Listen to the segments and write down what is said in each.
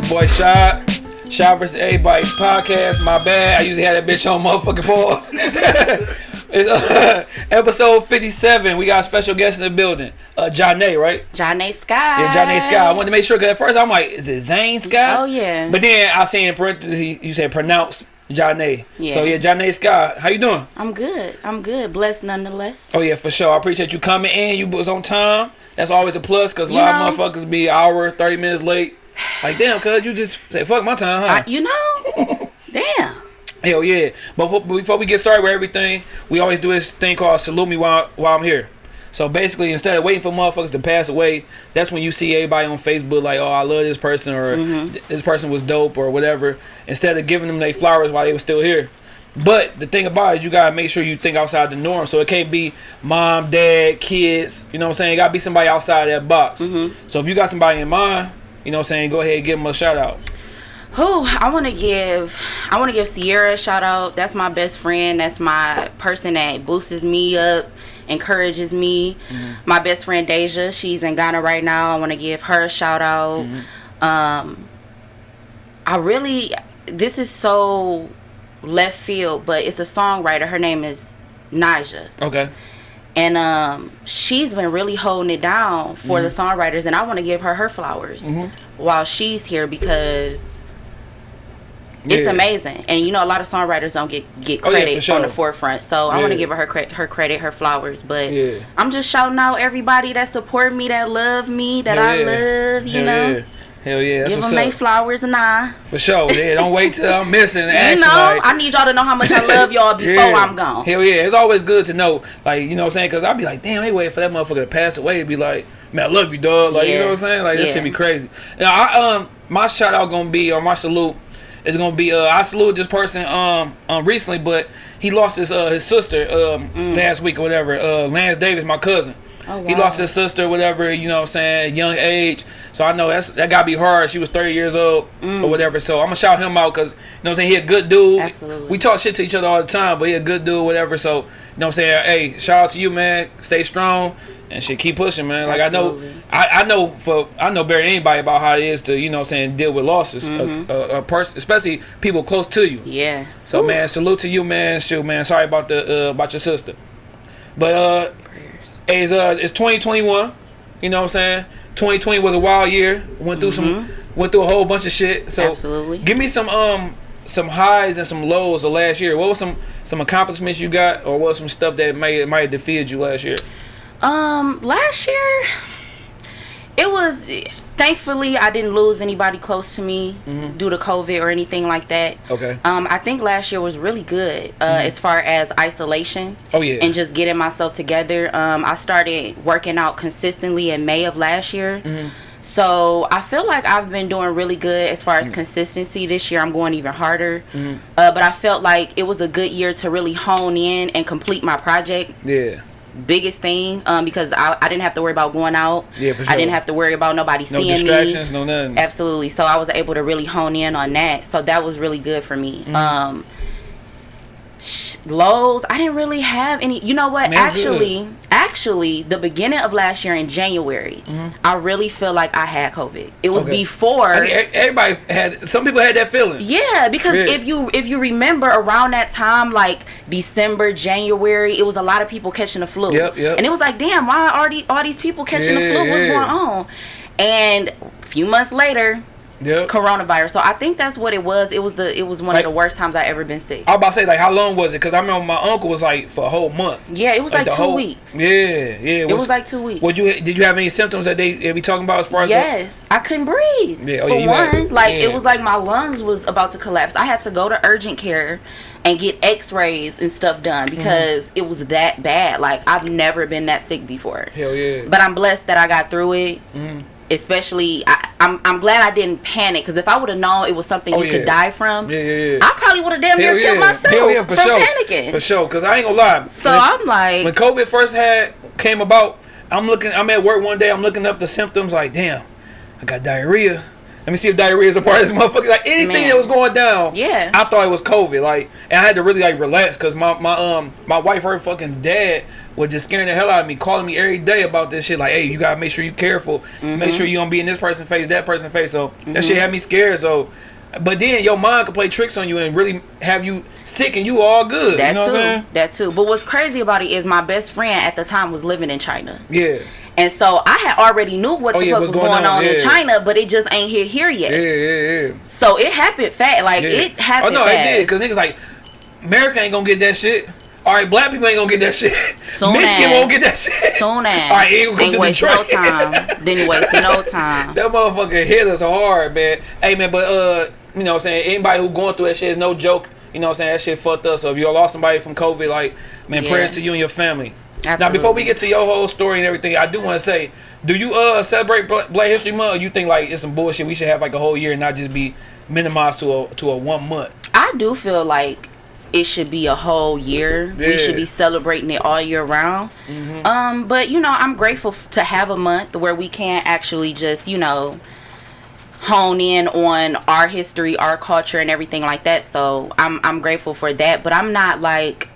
your boy Shot. Shot versus Everybody's podcast. My bad. I usually had that bitch on motherfucking pause. it's uh, episode 57. We got a special guest in the building. Uh, Janae, right? Janae Sky. Yeah, Janae Sky. I wanted to make sure because at first I'm like, is it Zane Sky? Oh, yeah. But then I see in parentheses you said pronounce Janae. Yeah. So yeah, Janae Sky. How you doing? I'm good. I'm good. Blessed nonetheless. Oh yeah, for sure. I appreciate you coming in. You was on time. That's always a plus because a lot of motherfuckers be hour, thirty minutes late. Like damn, cuz you just say fuck my time, huh? I, you know? Damn. Hell yeah. But before, before we get started with everything, we always do this thing called salute me while while I'm here. So basically, instead of waiting for motherfuckers to pass away, that's when you see everybody on Facebook like, oh, I love this person or Mm-hmm. this person was dope or whatever. Instead of giving them their flowers while they were still here. But the thing about it is you gotta make sure you think outside the norm. So it can't be mom, dad, kids. You know what I'm saying? It gotta be somebody outside that box. Mm-hmm. So if you got somebody in mind, you know what I'm saying, go ahead and give them a shout out. Who I want to give, I want to give Sierra a shout out. That's my best friend. That's my person that boosts me up, encourages me. My best friend Deja, she's in Ghana right now. I want to give her a shout out. Um, I really, this is so left field, but it's a songwriter. Her name is Naja. Okay. And um she's been really holding it down for the Mm-hmm. songwriters and i want to give her her flowers while she's here because it's amazing. And you know a lot of songwriters don't get get Oh, yeah, credit on the forefront. So i want to give her her, cre- her credit her flowers but Yeah. i'm just shouting out everybody that support me that love me that i love you know? yeah. Hell yeah. Give them their flowers and i For sure. Yeah, don't wait till I'm missing. you Action, know like, i need y'all to know how much i love y'all before yeah. i'm gone Hell yeah. It's always good to know, like, you know what I'm saying? Because I'll be like, damn, they wait for that motherfucker to pass away. Be like, man, I love you, dog. Like, you know what I'm saying? Like, this should be crazy. Now, I, um, my shout out gonna be, or my salute, is gonna be, uh, I salute this person, um, um, recently, but he lost his, uh, his sister, um, last week or whatever. Uh, Lance Davis, my cousin. Mm. Oh, He lost his sister, whatever, you know what I'm saying, young age. So I know that's that gotta be hard. She was 30 years old or whatever. So I'm gonna shout him out because, you know what I'm saying, he a good dude. Mm. Absolutely. We talk shit to each other all the time, but he a good dude, whatever. So, you know what I'm saying, hey, shout out to you, man. Stay strong and shit, keep pushing, man. Like Absolutely. I know, I, I know for, I know better anybody about how it is to, you know what I'm saying, deal with losses. Mm-hmm. A, a, a person, especially people close to you. yeah So man, salute to you, man. Shoot, man. Sorry about the uh, about your sister. But uh, it's uh, it's 2021. You know what I'm saying? 2020 was a wild year. Went through some, went through a whole bunch of shit. So Mm-hmm. Absolutely. give me some um some highs and some lows of last year. What was some some accomplishments you got, or what was some stuff that might might have defeated you last year? Um, last year, it was. Thankfully, I didn't lose anybody close to me due to COVID or anything like that. Okay. Um, I think last year was really good uh, as far as isolation Oh yeah. and just getting myself together. Um, I started working out consistently in May of last year. Mm. So I feel like I've been doing really good as far as consistency this year. I'm going even harder. Uh, but I felt like it was a good year to really hone in and complete my project yeah. Biggest thing um, because I, I didn't have to worry about going out. Yeah, for sure. I didn't have to worry about nobody No seeing distractions, me. no distractions, no nothing. Absolutely. So I was able to really hone in on that. So that was really good for me. Mm-hmm. Um, lows, I didn't really have any. You know what? Man, actually, actually, the beginning of last year in January, I really feel like I had COVID. It was Mm-hmm. Okay. before. I e- everybody had. Some people had that feeling. Yeah, because Yeah. if you if you remember around that time, like December, January, it was a lot of people catching the flu. Yep, yep. And it was like, damn, why are all these, all these people catching the flu? What's yeah. going on? And a few months later, Yep. coronavirus. So I think that's what it was. It was the it was one Like- of the worst times I ever been sick. I was about to say like how long was it? Because I remember my uncle was like for a whole month. Yeah, it was like, the two whole- weeks. Yeah, yeah. It was like two weeks. Would you did you have any symptoms that they, they be talking about as far as Yes, I couldn't breathe. Yeah, oh, For yeah, you had- one, like yeah. it was like my lungs was about to collapse. I had to go to urgent care and get X-rays and stuff done Mm-hmm. because it was that bad. Like I've never been that sick before. Hell yeah. But I'm blessed that I got through it. Mm-hmm. Especially, I, I'm I'm glad I didn't panic because if I would have known it was something Oh, you yeah. could die from, yeah, yeah, yeah. I probably would have damn near killed myself Hell yeah, for from sure. panicking. For sure, because I ain't gonna lie. So when, I'm like, when COVID first had came about, I'm looking. I'm at work one day. I'm looking up the symptoms. Like, damn, I got diarrhea. Let me see if diarrhea is a part of this motherfucker. Like anything Man. that was going down, Yeah. I thought it was COVID. Like, and I had to really like relax because my my um my wife, her fucking dad, was just scaring the hell out of me, calling me every day about this shit. Like, hey, you gotta make sure you careful, Mm-hmm. make sure you don't be in this person's face, that person's face. So that shit had me scared. So. But then your mind can play tricks on you and really have you sick and you all good. That you know too. what I'm That too. But what's crazy about it is my best friend at the time was living in China. Yeah. And so I had already knew what Oh, the yeah, fuck was going, going on, on, in. China, but it just ain't here here yet. Yeah, yeah, yeah. So it happened fast. Like Yeah. it happened Oh no, fast. it did. Cause niggas like America ain't gonna get that shit. All right, black people ain't gonna get that shit. Soon Michigan as. won't get that shit. Soon as. All right, ain't gonna come to waste no Detroit. time. Then waste no time. that motherfucker hit us hard, man. Hey man, but uh, you know what I'm saying? Anybody who going through that shit is no joke. You know what I'm saying? That shit fucked up. So if you lost somebody from COVID, like, man, Yeah. prayers to you and your family. Now before we get to your whole story and everything, I do want to say, do you uh celebrate Black History Month? Or you think like it's some bullshit? We should have like a whole year and not just be minimized to a to a one month. I do feel like it should be a whole year. Yeah. We should be celebrating it all year round. Um, but you know, I'm grateful to have a month where we can actually just, you know, hone in on our history, our culture, and everything like that. So I'm I'm grateful for that. But I'm not like.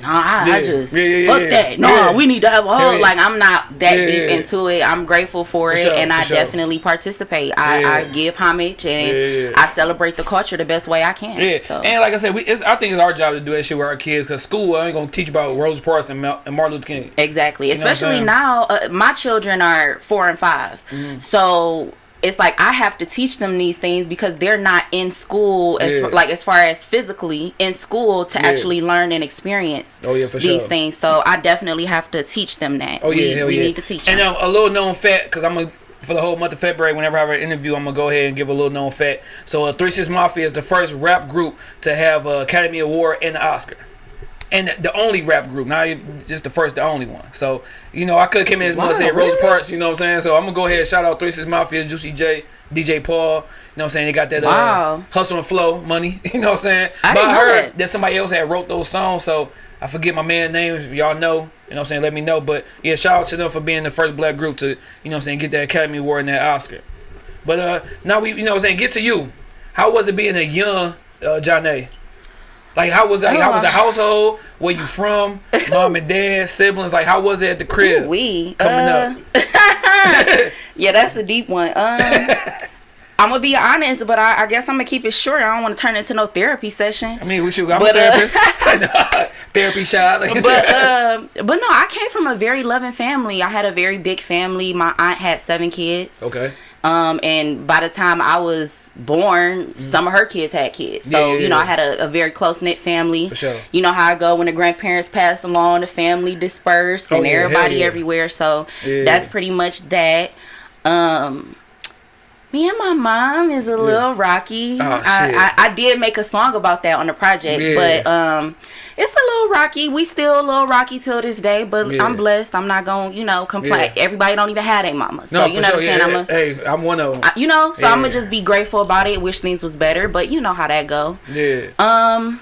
Nah, I, I just Yeah, yeah, yeah, fuck yeah. that. No, Yeah. we need to have a whole. Yeah. Like I'm not that Yeah, deep yeah. into it. I'm grateful for, For it, sure, and for I sure. definitely participate. I, I give homage and Yeah, yeah. I celebrate the culture the best way I can. Yeah, So. and like I said, we it's, I think it's our job to do that shit with our kids because school ain't gonna teach about Rosa Parks and, Martin Luther King. Exactly. know Especially now, uh, my children are four and 5 Mm-hmm. So it's like I have to teach them these things because they're not in school as Yeah. like as far as physically in school to Yeah. actually learn and experience Oh, yeah, for these sure. things. So I definitely have to teach them that. Oh we, yeah, hell we yeah. need to teach And them. um, a little known fact, because I'm gonna for the whole month of February, whenever I have an interview, I'm gonna go ahead and give a little known fact. So, uh, Three Six Mafia is the first rap group to have an Academy Award and an Oscar. And the only rap group, not even just the first, the only one. So, you know, I could have came in as Wow, much saying really? Parks, you know what I'm saying? So I'm gonna go ahead and shout out Three Six Mafia, Juicy J, DJ Paul, you know what I'm saying? They got that uh, hustle and flow money, you know what I'm saying? I but I heard that. that somebody else had wrote those songs, so I forget my man's name. If y'all know, you know what I'm saying, let me know. But yeah, shout out to them for being the first black group to, you know what I'm saying, get that Academy Award and that Oscar. But uh now we you know what I'm saying, get to you. How was it being a young uh Johnny? Like how was like, how was the Uh. household? Where you from? Mom and dad, siblings, like how was it at the crib? we coming uh, yeah, that's a deep one. Um, I'm gonna be honest, but I, I guess I'm gonna keep it short. I don't want to turn it into no therapy session. I mean, we should. I'm But, a uh, therapist. Therapy shot. But um, but no, I came from a very loving family. I had a very big family. My aunt had seven kids. okay. Um, and by the time I was born, some of her kids had kids. So Mm-hmm. Yeah, yeah, you know, yeah. I had a, a very close knit family. Sure. You know how I go when the grandparents pass along, the family dispersed, Oh, and yeah, everybody yeah. everywhere. So Yeah. that's pretty much that. Um. Me and my mom is a little rocky. Oh, I. I, I did make a song about that on the project, Yeah. but um, it's a little rocky. We still a little rocky till this day, but Yeah. I'm blessed. I'm not gonna, you know, complain. Yeah. Everybody don't even have a mama, so No, you know sure. what I'm saying. I'm a, hey, I'm one of them. I- you know, so I'm gonna just be grateful about it. Wish things was better, but you know how that go. yeah. Um,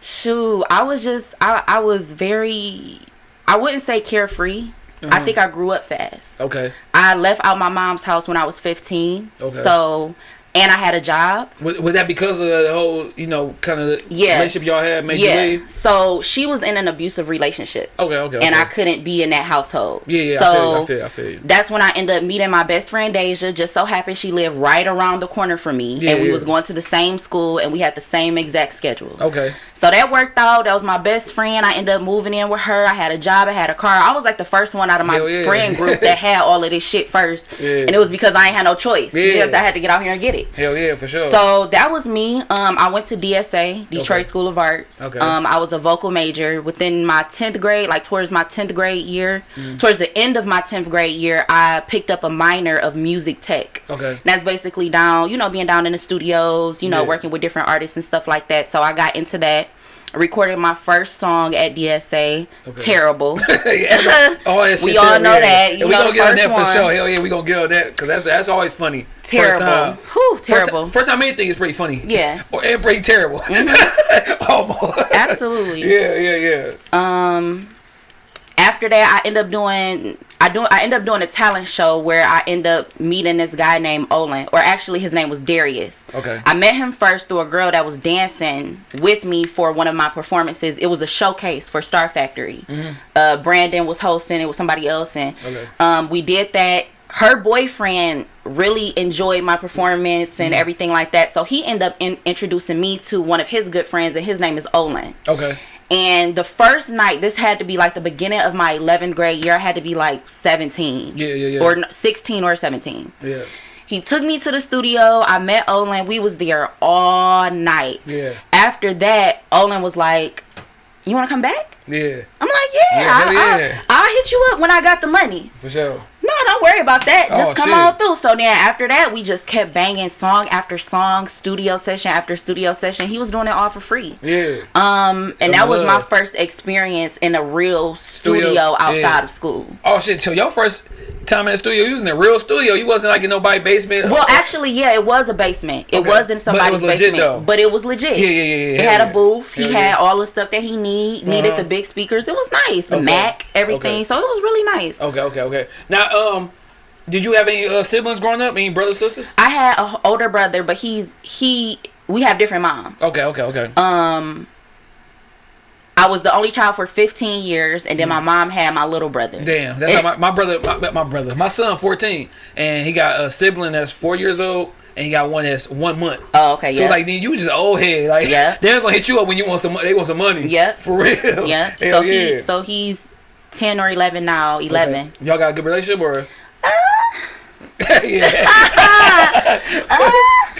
shoot, I was just, I, I was very, I wouldn't say carefree. I Mhm. think I grew up fast. Okay. I left out my mom's house when I was 15. Okay. So, and I had a job. Was, was that because of the whole, you know, kind of Yeah. relationship y'all had made yeah. leave? So she was in an abusive relationship, Okay, okay. and okay. I couldn't be in that household. Yeah, yeah. So I feel, you, I feel, I feel you. that's when I ended up meeting my best friend Deja. Just so happened she lived right around the corner from me, Yeah, and we yeah. was going to the same school, and we had the same exact schedule. Okay. So that worked out. That was my best friend. I ended up moving in with her. I had a job. I had a car. I was like the first one out of my yeah. friend group that had all of this shit first, Yeah. and it was because I ain't had no choice. Yeah. Because I had to get out here and get it. Hell yeah, for sure. So that was me. Um, I went to DSA, Detroit Okay. School of Arts. Okay. Um, I was a vocal major. Within my tenth grade, like towards my tenth grade year, Mm-hmm. towards the end of my tenth grade year, I picked up a minor of music tech. okay. And that's basically down, you know, being down in the studios, you know, Yeah. working with different artists and stuff like that. So I got into that. Recorded my first song at DSA. Okay. Terrible. yeah, all that We all terrible, know yeah. that. And You we know gonna get on that one. for sure. Hell yeah, we gonna get on that because that's that's always funny. First terrible. time. Whew, First- terrible. First, time anything is pretty funny. Yeah. Or and pretty terrible. Almost. Absolutely. Yeah, yeah, yeah. Um, after that, I end up doing I do I end up doing a talent show where I end up meeting this guy named Olin, or actually his name was Darius. Okay. I met him first through a girl that was dancing with me for one of my performances. It was a showcase for Star Factory. Uh, Brandon was hosting. It was somebody else, and Okay. um, we did that. Her boyfriend really enjoyed my performance and everything like that, so he ended up in, introducing me to one of his good friends, and his name is Olin. Okay. And the first night, this had to be like the beginning of my 11th grade year. I had to be like 17. Yeah, yeah, yeah. Or 16 or 17. Yeah. He took me to the studio. I met Olin. We was there all night. Yeah. After that, Olin was like, "You want to come back?" Yeah. I'm like, "Yeah, Yeah, I, yeah. I, I'll hit you up when I got the money." For sure. No, don't worry about that. Just Oh, come shit. on through. So then after that, we just kept banging song after song, studio session after studio session. He was doing it all for free. Yeah. Um, and that was my first experience in a real Studio, studio, outside yeah. of school. Oh shit! So your first time in the studio, you was in a real studio. You wasn't like in nobody's basement. Well, actually, yeah, it was a basement. It Okay. was But in somebody's was legit, basement, though. but it was legit. Yeah, yeah, yeah, yeah. It had yeah. a booth. He Hell had all the stuff that he need needed. Uh-huh. The big speakers. It was nice. The Okay. Mac, everything. Okay. So it was really nice. Okay, okay, okay. Now, um, did you have any uh, siblings growing up? Any brothers, sisters? I had an older brother, but he's he. We have different moms. Okay, okay, okay. Um, I was the only child for 15 years, and then my mom had my little brother. Mm. Damn, that's how my, my brother, my, my brother, my son, fourteen, and he got a sibling that's four years old, and he got one that's one month. Oh, okay, So yeah. like then you just old head, like Yeah. they're gonna hit you up when you want some, they want some money. Yeah. for real. yeah. Hell So yeah. he, so he's 10 or 11 now. 11. Okay. Y'all got a good relationship or? Uh. yeah.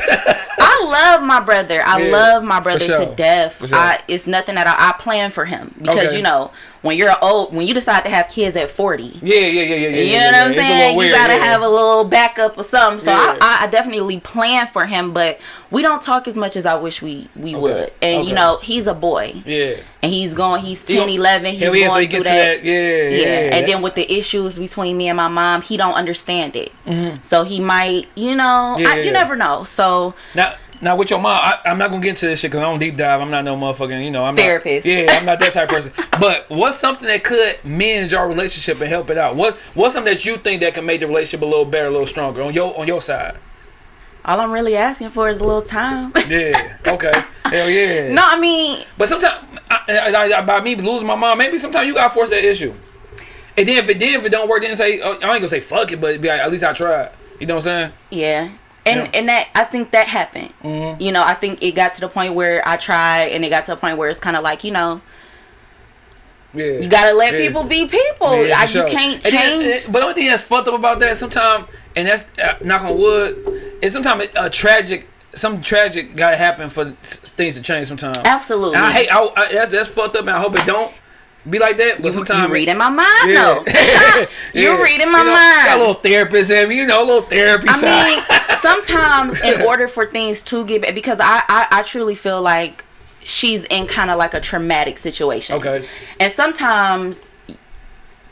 I love my brother. I Yeah, love my brother sure. to death. Sure. I, it's nothing that I, I plan for him because Okay. you know when you're old, when you decide to have kids at 40, Yeah, yeah, yeah, yeah, yeah. you yeah, know yeah. what I'm It's a little saying? You gotta yeah. have a little backup or something. So. I, I definitely plan for him, but we don't talk as much as I wish we we Okay. would. And Okay. you know, he's a boy, Yeah. and he's going. He's He 10, gon- 11. He's going so he through to that. that. Yeah, Yeah. yeah. and then with the issues between me and my mom, he don't understand it. Mhm. So he might, you know, I, you never know. So Now, now with your mom, I, I'm not gonna get into this shit because I don't deep dive. I'm not no motherfucking, you know, I'm Therapist. Not, yeah, I'm not that type of person. But what's something that could mend your relationship and help it out? What What's something that you think that can make the relationship a little better, a little stronger on your on your side? all I'm really asking for is a little time. Yeah. Okay. Hell yeah. no, I mean, But sometimes, I, I, I, by me losing my mom, maybe sometimes you gotta force that issue. And then if it then if it don't work, then say oh, I ain't gonna say fuck it, but be like, at least I tried. You know what I'm saying? yeah. And Yeah. and that I think that happened. Mhm. You know, I think it got to the point where I tried, and it got to a point where it's kind of like you know, Yeah. you gotta let Yeah. people be people. Yeah, I, sure. You can't And then- change. and- but the only thing that's fucked up about that sometimes, and that's uh, knock on wood, is sometimes a tragic, some tragic gotta happen for things to change. Sometimes. Absolutely. And I hate. I, I, that's that's fucked up, and I hope it don't be like that. But you, sometimes you reading my mind Yeah. though. you Yeah. reading my You know, mind. Got a little therapist in me, you know, a little therapy I side. mean, sometimes in order for things to get back, because I, I, I truly feel like she's in kind of like a traumatic situation. Okay. And sometimes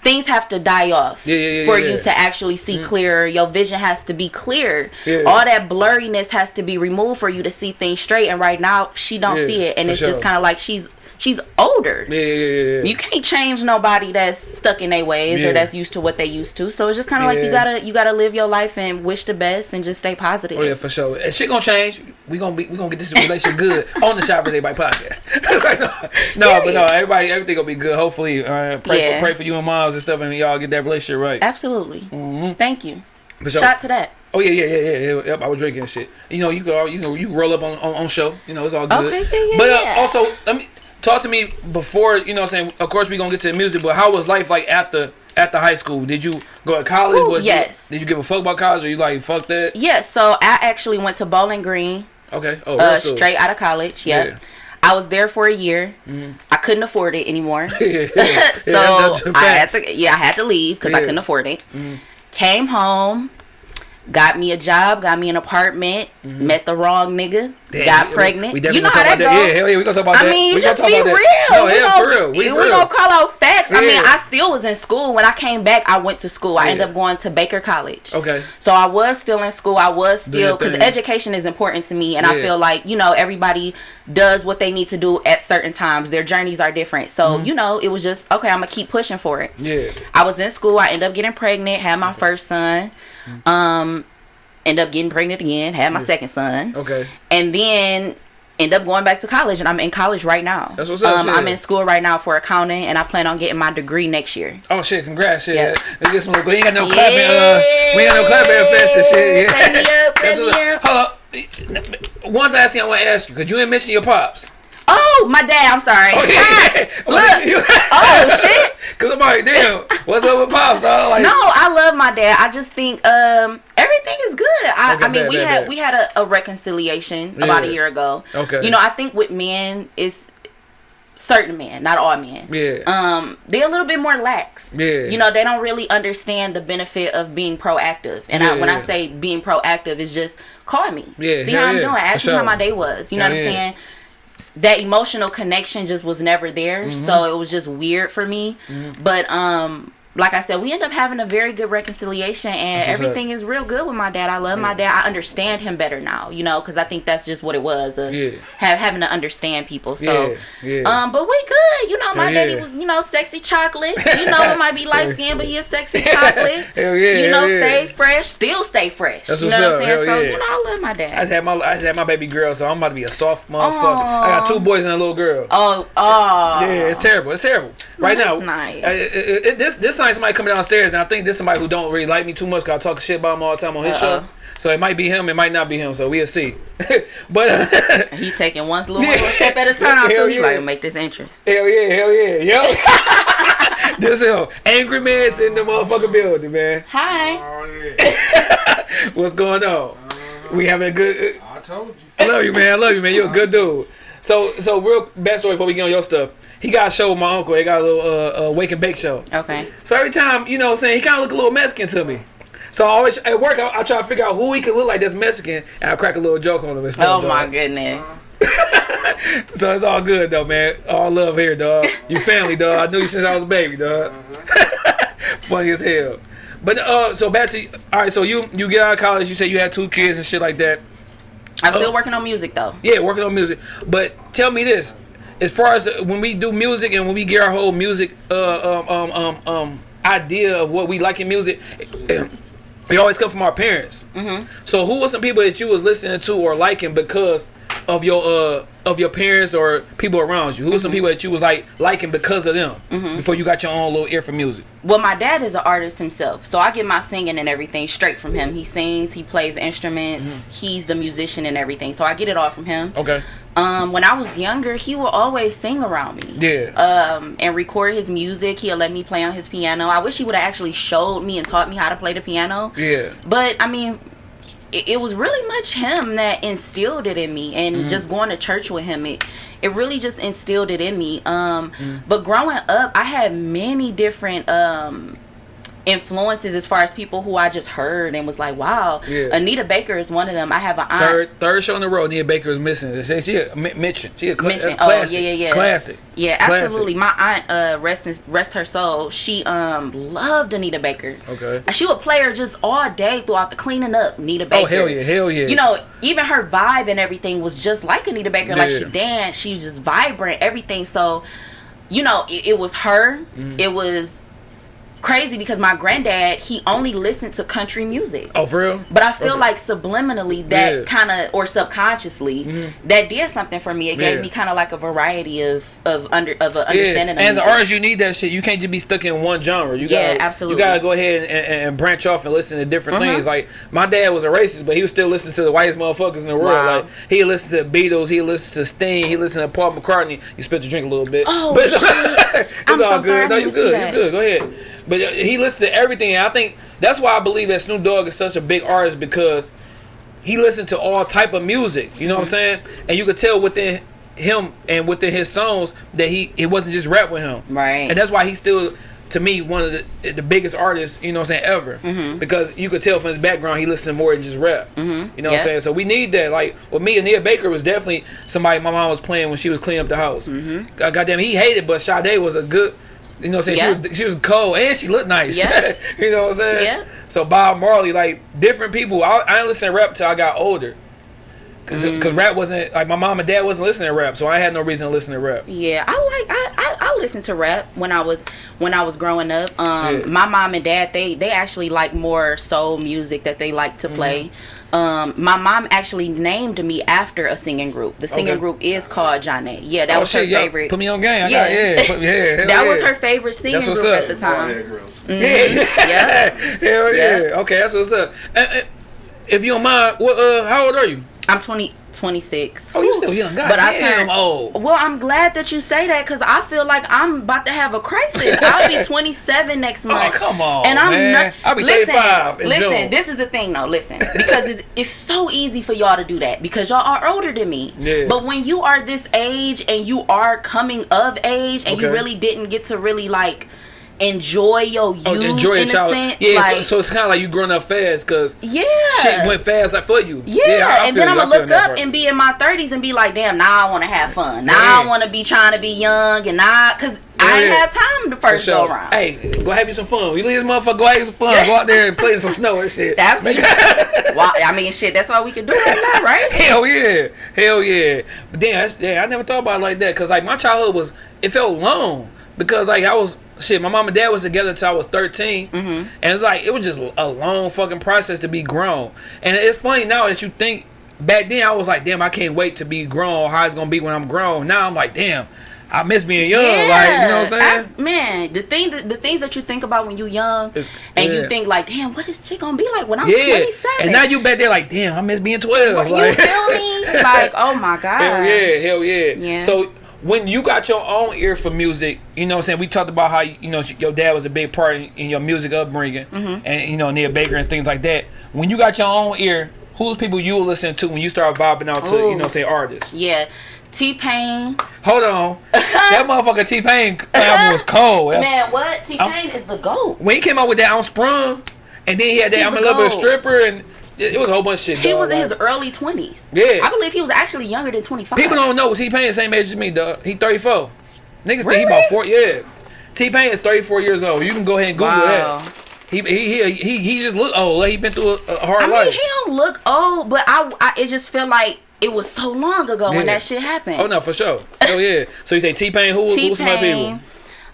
things have to die off Yeah, yeah, yeah, for you to actually see mm. clearer. Your vision has to be clear. All that blurriness has to be removed for you to see things straight. And right now, she don't see it, and it's just kind of like she's she's older. yeah, yeah, yeah, yeah. You can't change nobody that's stuck in their ways Yeah. or that's used to what they used to. So it's just kind of like you gotta you gotta live your life and wish the best and just stay positive. Oh yeah, for sure. And shit gonna change. We gonna be we gonna get this relationship good on the Shot versus Everybody podcast. Like, no, no, but no, everybody everything gonna be good. Hopefully, uh, pray Yeah. for pray for you and moms and stuff, and y'all get that relationship right. Absolutely. Mhm. Thank you. For sure. Shot to that. Oh yeah, yeah, yeah, yeah, yeah. Yep, I was drinking and shit. You know, you go, you know, you roll up on, on, on show. You know, it's all good. Okay, yeah, yeah, but uh, yeah. also, let me talk to me before. You know, what I'm saying. Of course, we're gonna get to the music, but how was life like at the at the high school? Did you go to college? Ooh, Was you- yes. did you give a fuck about college, or you like fuck that? Yeah, so I actually went to Bowling Green Okay. Oh, uh, straight out of college. Yeah. Yeah. I was there for a year. I couldn't afford it anymore. yeah, yeah. Yeah, so that's I had to yeah, I had to leave because I couldn't afford it. Came home, got me a job, got me an apartment, met the wrong nigga. Damn, got we- pregnant. We you know how talk that goes. Yeah, hell yeah, we gonna talk about I that. mean, we just be real. No, we yeah, gonna, for real. We, we real. gonna call out facts. I mean, I still was in school. When I came back, I went to school. I Yeah. ended up going to Baker College. Okay. So I was still in school. I was still because education is important to me, and I feel like you know everybody does what they need to do at certain times. Their journeys are different. So Mm-hmm. you know, it was just okay. I'm gonna keep pushing for it. Yeah. I was in school. I ended up getting pregnant. Had my first son. Mm-hmm. Um, end up getting pregnant again. Had my second son Okay. and then end up going back to college and I'm in college right now. That's what's up, Um. I'm in school right now for accounting and I plan on getting my degree next year. Oh shit! Congrats, shit. Yeah. Let's get some. We ain't got no clapping. Uh, we ain't got no clapping effects and shit. Me up, clap That's me up. Hold up. One last thing I want to ask you, cause you didn't mention your pops. Oh, my dad, I'm sorry. Look. You- Oh, shit. Cause I'm like, damn, what's up with pops, dog? Like, No, I love my dad. I just think um everything is good. I, Okay, I mean bad, we bad, had bad. we had a, a reconciliation about a year ago. Okay. You know, I think with men it's certain men, not all men. Yeah. Um, they're a little bit more lax. Yeah. You know, they don't really understand the benefit of being proactive. And I, when I say being proactive is just call me. Yeah, See how I'm doing. Ask me how my day was. You know what I'm yeah. saying? That emotional connection just was never there. Mm-hmm. So it was just weird for me. But um like I said, we end up having a very good reconciliation, and everything is real good with my dad. I love my dad. I understand him better now, you know, because I think that's just what it was. Uh, Yeah. have, having to understand people. So, Yeah, yeah. um, but we good. You know, my daddy was, you know, sexy chocolate. You know, it might be light skin, but he is sexy chocolate. Hell yeah, You know, yeah. stay fresh, still stay fresh. That's you know what I'm saying? hell So, yeah. you know, I love my dad. I just had my I just had my baby girl, so I'm about to be a soft motherfucker. I got two boys and a little girl. Oh, oh. Yeah, it's terrible. It's terrible. Right that's now, nice. it- it- this this night somebody coming downstairs, and I think this somebody who don't really like me too much. Cause I talk shit about him all the time on his Uh-oh. show. So it might be him, it might not be him. So we'll see. but He taking one little, Yeah. step at a time, Hell so he yeah. like make this interest. hell yeah, hell yeah, yo. this him, angry man's in the motherfucking building, man. Hi. Oh yeah. What's going on? We having a good. Uh, I told you. I love you, man. I love you, man. You're a good dude. So, so real story before we get on your stuff. He got a show with my uncle. He got a little uh, uh, wake and bake show. Okay. So every time, you know what I'm saying, he kind of look a little Mexican to me. So I always at work, I, I try to figure out who he could look like that's Mexican, and I crack a little joke on him and stuff. Oh my dog. goodness. So it's all good though, man. All love here, dog. You family, dog. I knew you since I was a baby, dog. Funny as hell. But uh, so back to all right. So you you get out of college. You say you had two kids and shit like that. I'm Oh. still working on music though. Yeah, working on music. But tell me this: as far as when we do music and when we get our whole music uh, um, um, um, um, idea of what we like in music, we always come from our parents. Mm-hmm. So who were some people that you was listening to or liking because of your uh of your parents or people around you? Who were some people that you was like liking because of them before you got your own little ear for music? Well, my dad is an artist himself, so I get my singing and everything straight from him. He sings, he plays instruments, he's the musician and everything, so I get it all from him. Okay. Um, when I was younger, he would always sing around me. Yeah. Um, and record his music. He'll let me play on his piano. I wish he would have actually showed me and taught me how to play the piano. Yeah. But I mean, it, it was really much him that instilled it in me, and Mm-hmm. just going to church with him, it it really just instilled it in me. Um, Mm. but growing up, I had many different um influences as far as people who I just heard and was like, wow. Yeah. Anita Baker is one of them. I have an aunt. Third third show in a row, Nia Baker is missing. She, she a mention. She a cla- Mention. Oh, classic. yeah, yeah, yeah. Classic. Yeah, Classic. absolutely. My aunt, uh, rest in, rest her soul. She um loved Anita Baker. Okay. She would play her just all day throughout the cleaning up. Anita Baker. Oh hell yeah, hell yeah. You know, even her vibe and everything was just like Anita Baker. Like she danced, she was just vibrant, everything. So, you know, it, it was her. Mm-hmm. It was crazy because my granddad he only listened to country music. Oh for real? But I feel Okay. like subliminally that Yeah. kind of or subconsciously that did something for me. It gave Yeah. me kind of like a variety of of under of a understanding. Yeah. of As an artist, you need that shit. You can't just be stuck in one genre. You Yeah, gotta, absolutely. You gotta go ahead and, and, and branch off and listen to different Mhm. things. Like my dad was a racist, but he was still listening to the whitest motherfuckers in the world. Wow. Like he listened to Beatles, he listened to Sting, he listened to Paul McCartney. You spit your drink a little bit. Oh, but shit. it's I'm all so good. sorry, No, you good. You good. Go ahead. But he listens to everything. And I think that's why I believe that Snoop Dogg is such a big artist because he listened to all type of music. You know what I'm saying? And you could tell within him and within his songs that he it wasn't just rap with him. Right. And that's why he's still to me one of the the biggest artists, you know what I'm saying, ever. Mm-hmm. Because you could tell from his background he listened more than just rap. Mm-hmm. You know what I'm saying? So we need that. Like with me and Nia Baker was definitely somebody my mom was playing when she was cleaning up the house. Mm-hmm. goddamn, he hated, but Sade was a good. You know what I'm saying? Yeah. She was she was cold and she looked nice. Yeah. you know what I'm saying? Yeah. So Bob Marley, like different people. I, I didn't listen to rap till I got older. Cause, Mm. cause rap wasn't like my mom and dad wasn't listening to rap, so I had no reason to listen to rap. Yeah, I like I, I I listened to rap when I was when I was growing up. Um, Yeah. my mom and dad they they actually like more soul music that they like Mm-hmm. to play. Um, my mom actually named me after a singing group. The singing Okay. group is called Johnny. Yeah, that oh was her shit, yo, favorite. Put me on game. I Yeah. got, yeah, put, yeah. hell that was her favorite singing group up. at the time. Bald head girls. Yeah. Yeah. Hell yeah. Yeah. Okay, that's what's up. Uh, if you don't mind, what? Uh, how old are you? I'm 20, 26. Oh, you still young. God But I damn turned old. Well, I'm glad that you say that because I feel like I'm about to have a crisis. I'll be 27 next oh, month. Oh, come on, and I'm man. not. I'll be listen, 35 in listen. June. This is the thing, though. Listen, because it's it's so easy for y'all to do that because y'all are older than me. Yeah. But when you are this age and you are coming of age and you really didn't get to really like enjoy your youth Oh, enjoy your child. a sense, Yeah, like so, so it's kind of like you growing up fast because yeah. shit went fast like for you. Yeah, I- I and then I'm gonna look up part. and be in my 30s and be like, damn, now I want to have fun. Now I want to be trying to be young and not, cause I ain't Yeah. had time the first sure. go around. Hey, go have you some fun. We leave this motherfucker. Go have you some fun. Go out there and play in some snow and shit. That's Well, I mean, shit, that's all we can do right now, right? Hell yeah, hell yeah. But damn, that's, yeah, I never thought about it like that because like my childhood was it felt long because like I was shit. My mom and dad was together until I was 13 Mm-hmm. and it's like it was just a long fucking process to be grown. And it's funny now that you think back then I was like, damn, I can't wait to be grown. How it's gonna be when I'm grown. Now I'm like, damn, I miss being young. Like you know what I'm saying? I- man, the thing, that, the things that you think about when you young, It's- and yeah. you think like, damn, what is shit gonna be like when I'm yeah, 27? and now you back there like, damn, I miss being 12. you like, feel me? Like, oh my god. Hell yeah, hell yeah. Yeah. So when you got your own ear for music, you know what I'm saying? We talked about how, you know, your dad was a big part in, in your music upbringing Mm-hmm. and, you know, Nia Baker and things like that. When you got your own ear, who's people you listen to when you start vibing out to, you know, say artists? Yeah, T Pain. Hold on. that motherfucker T-Pain album was cold. Man, what? T Pain is the goat. When he came out with that I'm Sprung, and then he had that He's I'm a little bit stripper, and it, it was a whole bunch of shit. He dog. was in Like, his early 20s. Yeah. I believe he was actually younger than 25. People don't know was T Pain the same age as me, dog. He 34. Niggas think he about four. Yeah. T Pain is 34 years old. You can go ahead and Google Wow. that. He, he he he he just look old. Like he been through a, a hard I mean, life. he don't look old, but I, I it just feel like it was so long ago when that shit happened. oh no, for sure. Oh yeah. So you say T Pain? Who T who's some people?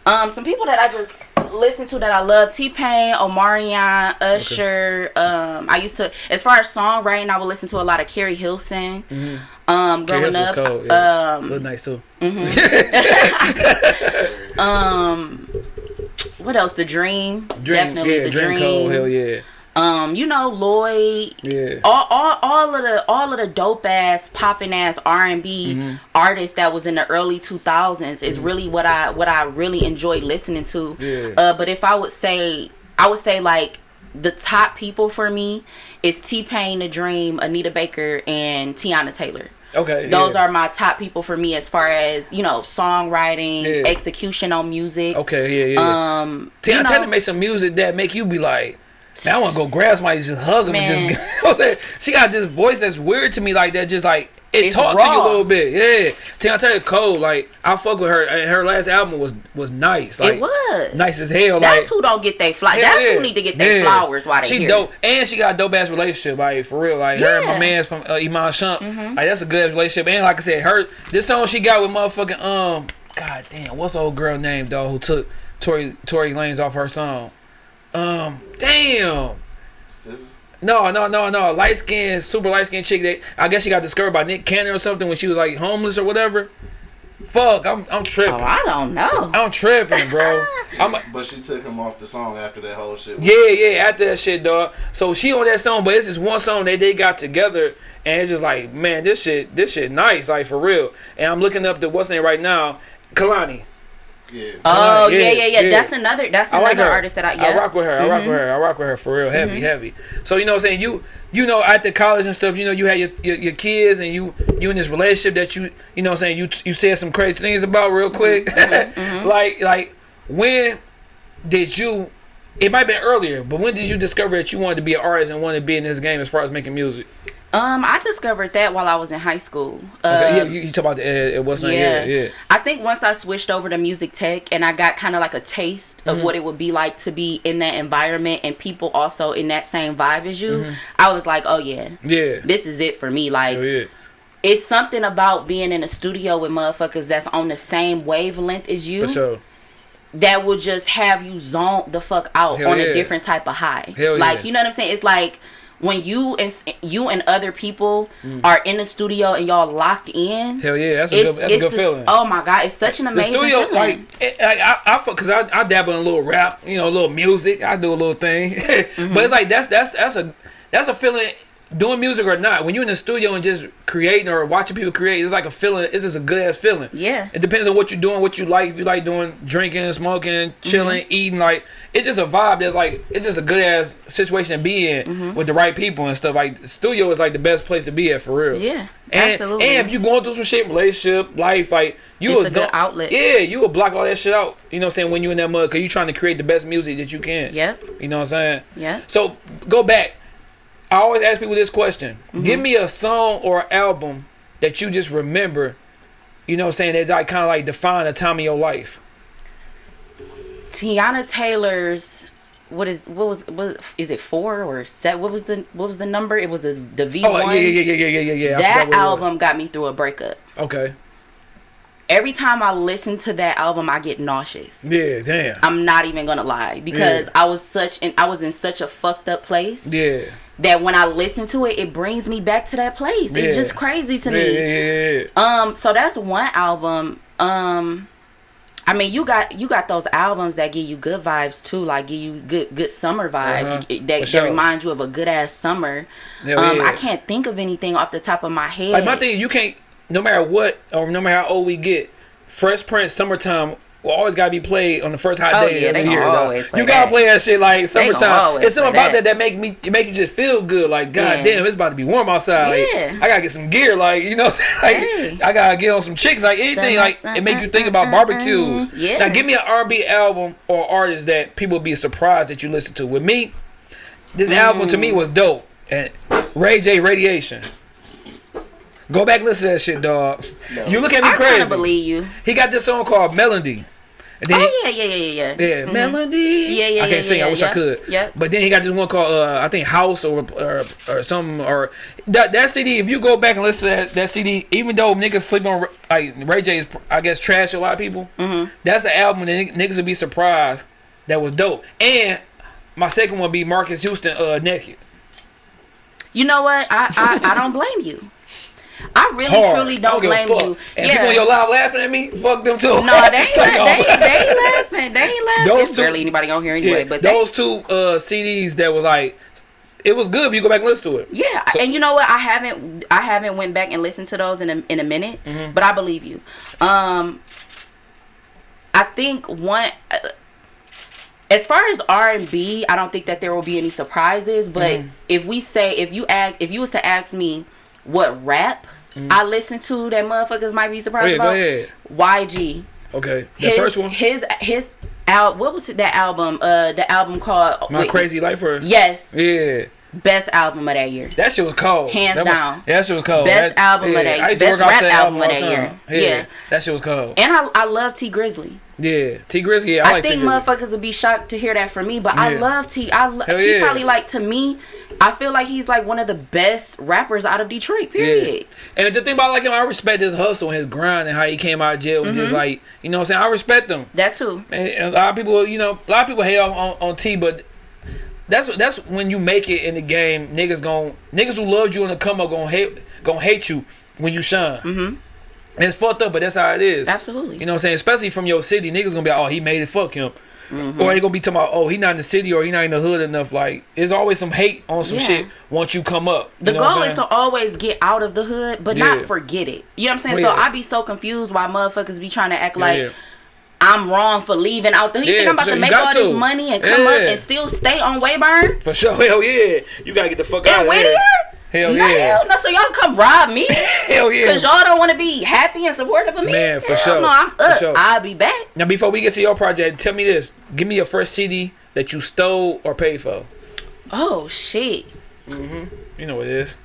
Um, some people that I just listen to that I love: T Pain, Omarion, Usher. Um, I used to, as far as songwriting, I would listen to a lot of Keri Hilson. Um, Keri growing up, cold, yeah. um, Look nice too. um, what else? The Dream, definitely yeah, the Dream Dream. Cold. Hell yeah. Um, you know Lloyd. Yeah. All, all, all of the all of the dope ass popping ass R and B Mm-hmm. artists that was in the early two thousands is really what I what I really enjoyed listening to. Yeah. Uh, but if I would say, I would say like the top people for me is T Pain, The Dream, Anita Baker, and Teyana Taylor. Okay. Those yeah. are my top people for me as far as you know songwriting, Yeah. execution on music. Okay. Yeah. Yeah. Um, Teyana you know, Taylor make some music that make you be like, man, I want to go grab somebody, just hug them, and just. you know I'm saying? She got this voice that's weird to me, like that. Just like it It's talks to you a little bit. Yeah, Teyana Taylor cold. Like I fuck with her. And her last album was was nice. Like, it was nice as hell. That's like, who don't get they flowers. That's yeah. who need to get their Yeah. flowers while they she here. dope, and she got a dope ass relationship. Like for real, like her and my man's from uh, Iman Shump. Like that's a good relationship. And like I said, her this song she got with motherfucking um, god damn, what's the old girl name dog who took Tory Tory Lanez off her song? Um, damn. SZA? No, no, no, no. Light skinned, super light skinned chick that I guess she got discovered by Nick Cannon or something when she was like homeless or whatever. Fuck, I'm I'm tripping. Oh, I don't know. I'm tripping, bro. I'm But she took him off the song after that whole shit. Yeah, yeah, after that shit, dog. So she on that song, but it's just one song that they got together, and it's just like, man, this shit, this shit, nice, like for real. And I'm looking up the what's name right now, Kehlani. Yeah. Oh yeah, yeah, yeah, yeah, yeah. That's another. That's I another her. artist that I. Yeah. I rock with her. I rock with her. I rock with her for real, heavy, mm-hmm. heavy. So you know, what I'm saying you, you know, at the college and stuff, you know, you had your, your your kids and you you in this relationship that you you know, what I'm saying you you said some crazy things about real quick, mm-hmm. Mm-hmm. like like when did you? It might have been earlier, but when did you discover that you wanted to be an artist and wanted to be in this game as far as making music? Um, I discovered that while I was in high school. Okay, yeah, Um, you, you talk about the uh, what's not yeah. yeah, yeah. I think once I switched over to music tech and I got kind of like a taste of Mm-hmm. what it would be like to be in that environment and people also in that same vibe as you, Mm-hmm. I was like, oh yeah, Yeah. this is it for me. Like, Oh yeah. it's something about being in a studio with motherfuckers that's on the same wavelength as you For sure. That will just have you zone the fuck out Hell on yeah. a different type of high. Hell like yeah. you know what I'm saying? It's like when you and you and other people Mm. are in the studio and y'all locked in. Hell yeah, that's a good that's a good feeling. Oh my god, it's such an the amazing studio, feeling. like, it, like I, I, cause I, I dabble in a little rap, you know, a little music. I do a little thing, Mm-hmm. but it's like that's that's that's a that's a feeling. Doing music or not, when you're in the studio and just creating or watching people create, it's like a feeling. It's just a good ass feeling. Yeah. It depends on what you're doing, what you like. If you like doing drinking, smoking, chilling, Mm-hmm. eating, like it's just a vibe. That's like it's just a good ass situation to be in Mm-hmm. with the right people and stuff. Like studio is like the best place to be at for real. Yeah, And, absolutely. And if you're going through some shit, relationship, life, like you It's will a good outlet. Yeah, you will block all that shit out. You know what I'm saying? When you in that mud, cause you trying to create the best music that you can. Yep. You know what I'm saying? Yeah. So go back. I always ask people this question: Mm-hmm. Give me a song or album that you just remember. You know saying? That like kind of like define a time of your life. Teyana Taylor's what is what was what is it four or set? What was the what was the number? It was the the V Oh one. yeah, yeah, yeah, yeah, yeah, yeah, yeah. That what it was. album got me through a breakup. Okay. Every time I listen to that album, I get nauseous. Yeah. Damn. I'm not even gonna lie because Yeah. I was such and I was in such a fucked up place yeah. That when I listen to it, it brings me back to that place. It's just crazy to Yeah, me. yeah, yeah, yeah. Um, so that's one album. Um, I mean, you got you got those albums that give you good vibes too, like give you good good summer vibes Uh-huh. that, For that remind you of a good ass summer. Hell um, yeah. I can't think of anything off the top of my head. Like my thing, you can't. No matter what, or no matter how old we get, Fresh Prince, "Summertime" will always gotta be played on the first hot Oh, day yeah, of the year. always play You gotta that. play that shit like summertime. It's something about that. that. that make me make you just feel good. Like god Yeah. damn, it's about to be warm outside. Like, I gotta get some gear. Like you know, I'm? Hey. I gotta get on some chicks. Like anything. Like it make you think about barbecues. Yeah. Now give me an R&B album or artist that people would be surprised that you listen to. With me, this album to Mm. me was dope. And Ray J Raydiation. Go back listen to that shit, dog. You look at me crazy. I crazy. kind of believe you. He got this song called Melody. Then Oh yeah, yeah, yeah, yeah, yeah. yeah, Melody. Yeah, yeah, I can't yeah, sing. I yeah, wish I could. Yep. But then he got this one called uh, I think House or or, or something or that that CD. If you go back and listen to that, that CD, even though niggas sleep on like Ray J is I guess trash a lot of people. Mm-hmm. That's the album that niggas would be surprised that was dope. And my second one be Marques Houston uh naked. You know what? I I, I don't blame you. I really Hard. truly don't a blame you. And people in your live laughing at me, fuck them too. No, they ain't, la- they, oh. they ain't laughing. They ain't laughing. Those There's two- barely anybody on here anyway. Yeah, but they, those two uh, CDs that was like, it was good if you go back and listen to it. yeah, So- and you know what? I haven't I haven't went back and listened to those in a in a minute, Mm-hmm. but I believe you. Um, I think one. Uh, as far as R and B, I don't think that there will be any surprises. But Mm-hmm. if we say if you ask if you was to ask me what rap I listen to that motherfuckers might be surprised Mm-hmm. Go ahead, go about, ahead. YG. Okay, the his, first one, His his al- what was it, that album? Uh, the album called My wait, Krazy Life. Or Yes, yeah, best album of that year. that shit was cold. Hands that down. yeah, that shit was cold. Best That- album of that- to best rap that album of that year. Yeah, Yeah. that shit was cold. And I I love Tee Grizzley. Yeah, Tee Grizzley. Yeah, I, I, like T think motherfuckers would be shocked to hear that from me, but I love T. I lo- he yeah. probably like to me. I feel like he's like one of the best rappers out of Detroit. Period. Yeah. And the thing about like him, I respect his hustle and his grind and how he came out of jail and Mm-hmm. just like you know what I'm saying. I respect him. That too. And a lot of people, you know, a lot of people hate on, on, on T, but that's that's when you make it in the game. Niggas gon' niggas who loved you in the come up gonna hate gonna hate you when you shine. Mm-hmm. And it's fucked up, but that's how it is. Absolutely. You know what I'm saying? Especially from your city, niggas gonna be like, oh, he made it, fuck him. Mm-hmm. Or they gonna be talking about, oh, he not in the city or he not in the hood enough. Like, there's always some hate on some Yeah. shit once you come up. You The know what I'm goal is to always get out of the hood, but not forget it. You know what I'm saying? Well, So yeah. I be so confused why motherfuckers be trying to act like yeah. I'm wrong for leaving out there. You Yeah, think I'm about for to make all this money and come up and still stay on Wayburn For sure, hell yeah. You gotta get the fuck out of Whittier? here. Hell Nah, yeah. hell no. So y'all come rob me? Hell yeah. Cause y'all don't want to be happy and supportive of me. Man, for Hell sure. No, I'm For up. sure. I'll be back. Now, before we get to your project, tell me this. Give me your first CD that you stole or paid for. Oh shit. Mm-hmm. You know what it is.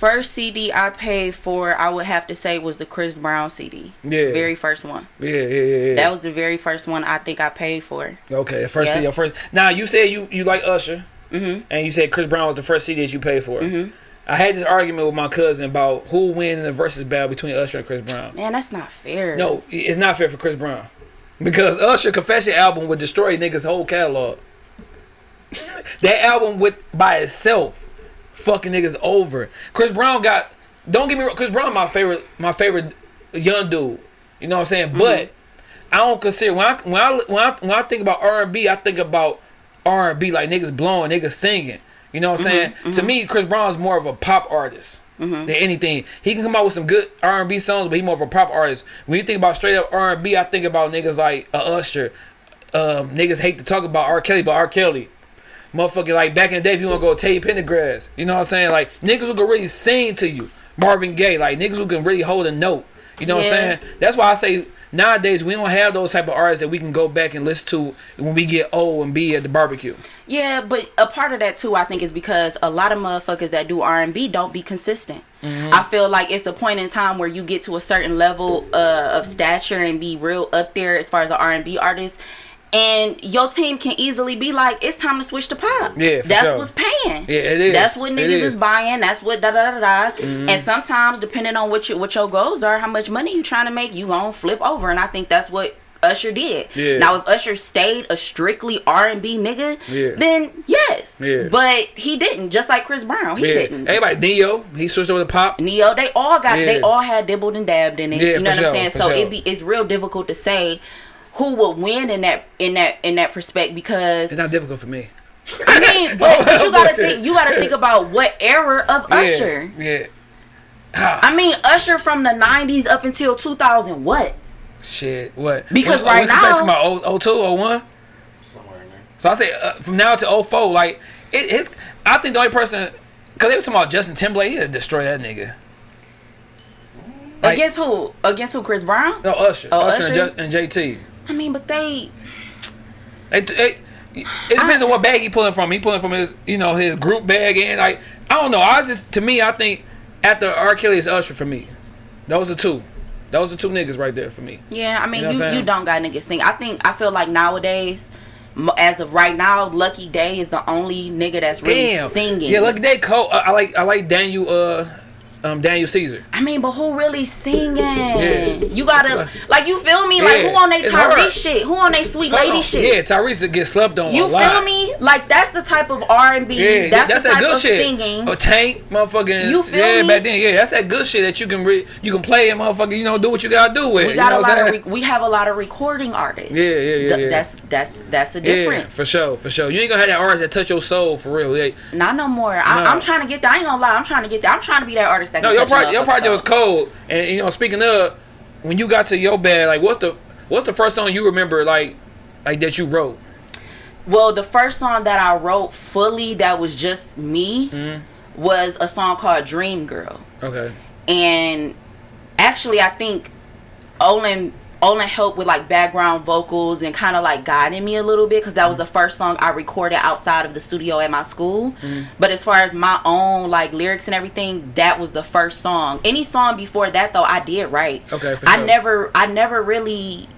First CD I paid for, I would have to say, was the Chris Brown CD. Yeah. Very first one. Yeah, yeah, yeah. yeah. That was the very first one I think I paid for. okay, first Yeah. CD, first. Now, you said you, you like Usher, Mhm. and you said Chris Brown was the first CD that you paid for. Mm -hmm. I had this argument with my cousin about who win in the versus battle between Usher and Chris Brown. Man, that's not fair. No, it's not fair for Chris Brown. Because Usher Confession album would destroy niggas' whole catalog. that album with by itself, fucking niggas over. Chris Brown got don't get me wrong, Chris Brown my favorite my favorite young dude. You know what I'm saying? But I don't consider when I when I when I when I think about R and B, I think about R and B like niggas blowing, niggas singing. You know what I'm saying? To me, Chris Brown is more of a pop artist than anything. He can come out with some good R and B songs, but he more of a pop artist. When you think about straight up R and B, I think about niggas like uh, Usher. Um, niggas hate to talk about R. Kelly, but R. Kelly. Motherfucker, like back in the day, if you want to go Teddy Pendergrass, you know what I'm saying? Like niggas who can really sing to you. Marvin Gaye, like niggas who can really hold a note. You know what I'm saying? That's why I say nowadays we don't have those type of artists that we can go back and listen to when we get old and be at the barbecue. Yeah, but a part of that too, I think, is because a lot of motherfuckers that do R and B don't be consistent. Mm-hmm. I feel like it's a point in time where you get to a certain level uh, of stature and be real up there as far as an R and B artist, and your team can easily be like, it's time to switch to pop. Yeah, for that's sure. what's paying. Yeah, it is. That's what niggas is. is. buying. That's what da da da da. Mm-hmm. And sometimes, depending on what your what your goals are, how much money you trying to make, you gonna flip over. And I think that's what. Usher did. Yeah. Now, if Usher stayed a strictly R and B nigga, Yeah. then yes. Yeah. But he didn't. Just like Chris Brown, he didn't. Everybody, Ne-Yo, he switched over to pop. Ne-Yo, they all got, they all had dibbled and dabbed in it. Yeah, you know what sure, I'm saying? So sure. it be it's real difficult to say who would win in that in that in that respect because It's not difficult for me. I mean, but, but you gotta think you gotta think about what era of Usher. Yeah. yeah. Ah, I mean, Usher from the '90s up until 2000. What? shit. What? Because What- right best now- about 0- 02, 01? Somewhere in there. So I say uh, from now to 04, like it, it's. I think the only person, cause they was talking about Justin Timberlake, he'd destroy that nigga. Like- Against who? Against who? Chris Brown? No Usher, Oh, Usher, And, Usher? Ju- and JT. I mean, but they. It, it, it depends on what bag he pulling from. He pulling from his, you know, his group bag, and like I don't know. I just to me, I think after R. Kelly is Usher for me. Those are two. Those are two niggas right there for me. Yeah, I mean, You know you, you, don't got niggas sing. I think I feel like nowadays, as of right now, Lucky Daye is the only nigga that's really Damn. singing. Yeah, look at that Cole. I, I like I like Daniel uh um Daniel Caesar. I mean, but who really singing? Yeah. You gotta It's like you feel me? Like who on they. Tyrese shit? Who on they sweet lady Oh, shit? Yeah, Tyrese get slept on. You a feel lot. me? Like that's the type of R and B. Yeah, That's, that's, the that type good of shit. singing. A tank, motherfucking. You feel yeah, me? back then, yeah, that's that good shit that you can re- you can play and motherfucker, you know, do what you gotta do with. we you got know a lot of we have a lot of recording artists. Yeah, yeah, yeah, Th- yeah. That's that's that's the Yeah, difference. for sure, for sure. You ain't gonna have that artist that touch your soul for real. Yeah. Not no more. I, No. I'm trying to get that. I ain't gonna lie. I'm trying to get that. I'm trying to be that artist that No, your project, your project was cold, and you know, speaking of, when you got to your bed, like, what's the what's the first song you remember, like, like that you wrote? Well, the first song that I wrote fully that was just me Mm-hmm. was a song called Dream Girl. Okay. And actually I think Olin Olin helped with like background vocals and kind of like guiding me a little bit because that was the first song I recorded outside of the studio at my school. Mm-hmm. But as far as my own like lyrics and everything, that was the first song. Any song before that though, I did write. Okay, I sure. never I never really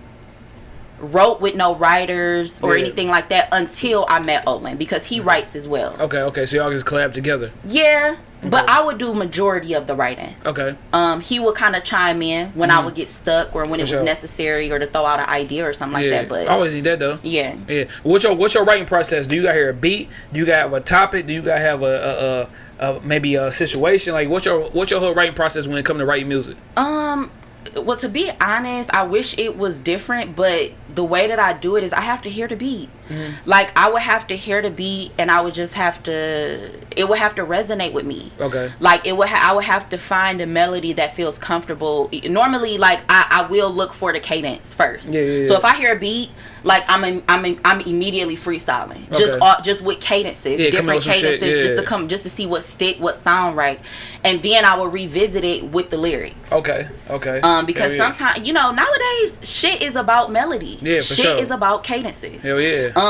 wrote with no writers or Yeah. anything like that until I met Olin because he writes as well. Okay, okay. So y'all just collab together. Yeah, but I would do majority of the writing. Okay. Um, he would kind of chime in when I would get stuck or when it Mm-hmm. Was sure. necessary or to throw out an idea or something like that. But I always need that though. yeah, Yeah. What's your what's your writing process? Do you got hear a beat? Do you got have a topic? Do you got have a, a, a, a maybe a situation? Like what's your what's your whole writing process when it comes to writing music? Um, well, to be honest, I wish it was different, but the way that I do it is I have to hear the beat. Mm-hmm. Like I would have to hear the beat, and I would just have to. It would have to resonate with me. Okay. Like it would. Ha- I would have to find a melody that feels comfortable. Normally, like I, I will look for the cadence first. Yeah, yeah, So if I hear a beat, like I'm, in, I'm, in, I'm immediately freestyling. Just, Okay. all, just with cadences, Yeah, different with some shit, cadences, just to come, just to see what stick, what sound right, and then I will revisit it with the lyrics. Okay. Okay. Um, because yeah. sometimes you know nowadays shit is about melodies. Yeah, for shit sure. is about cadences. Hell yeah. Um,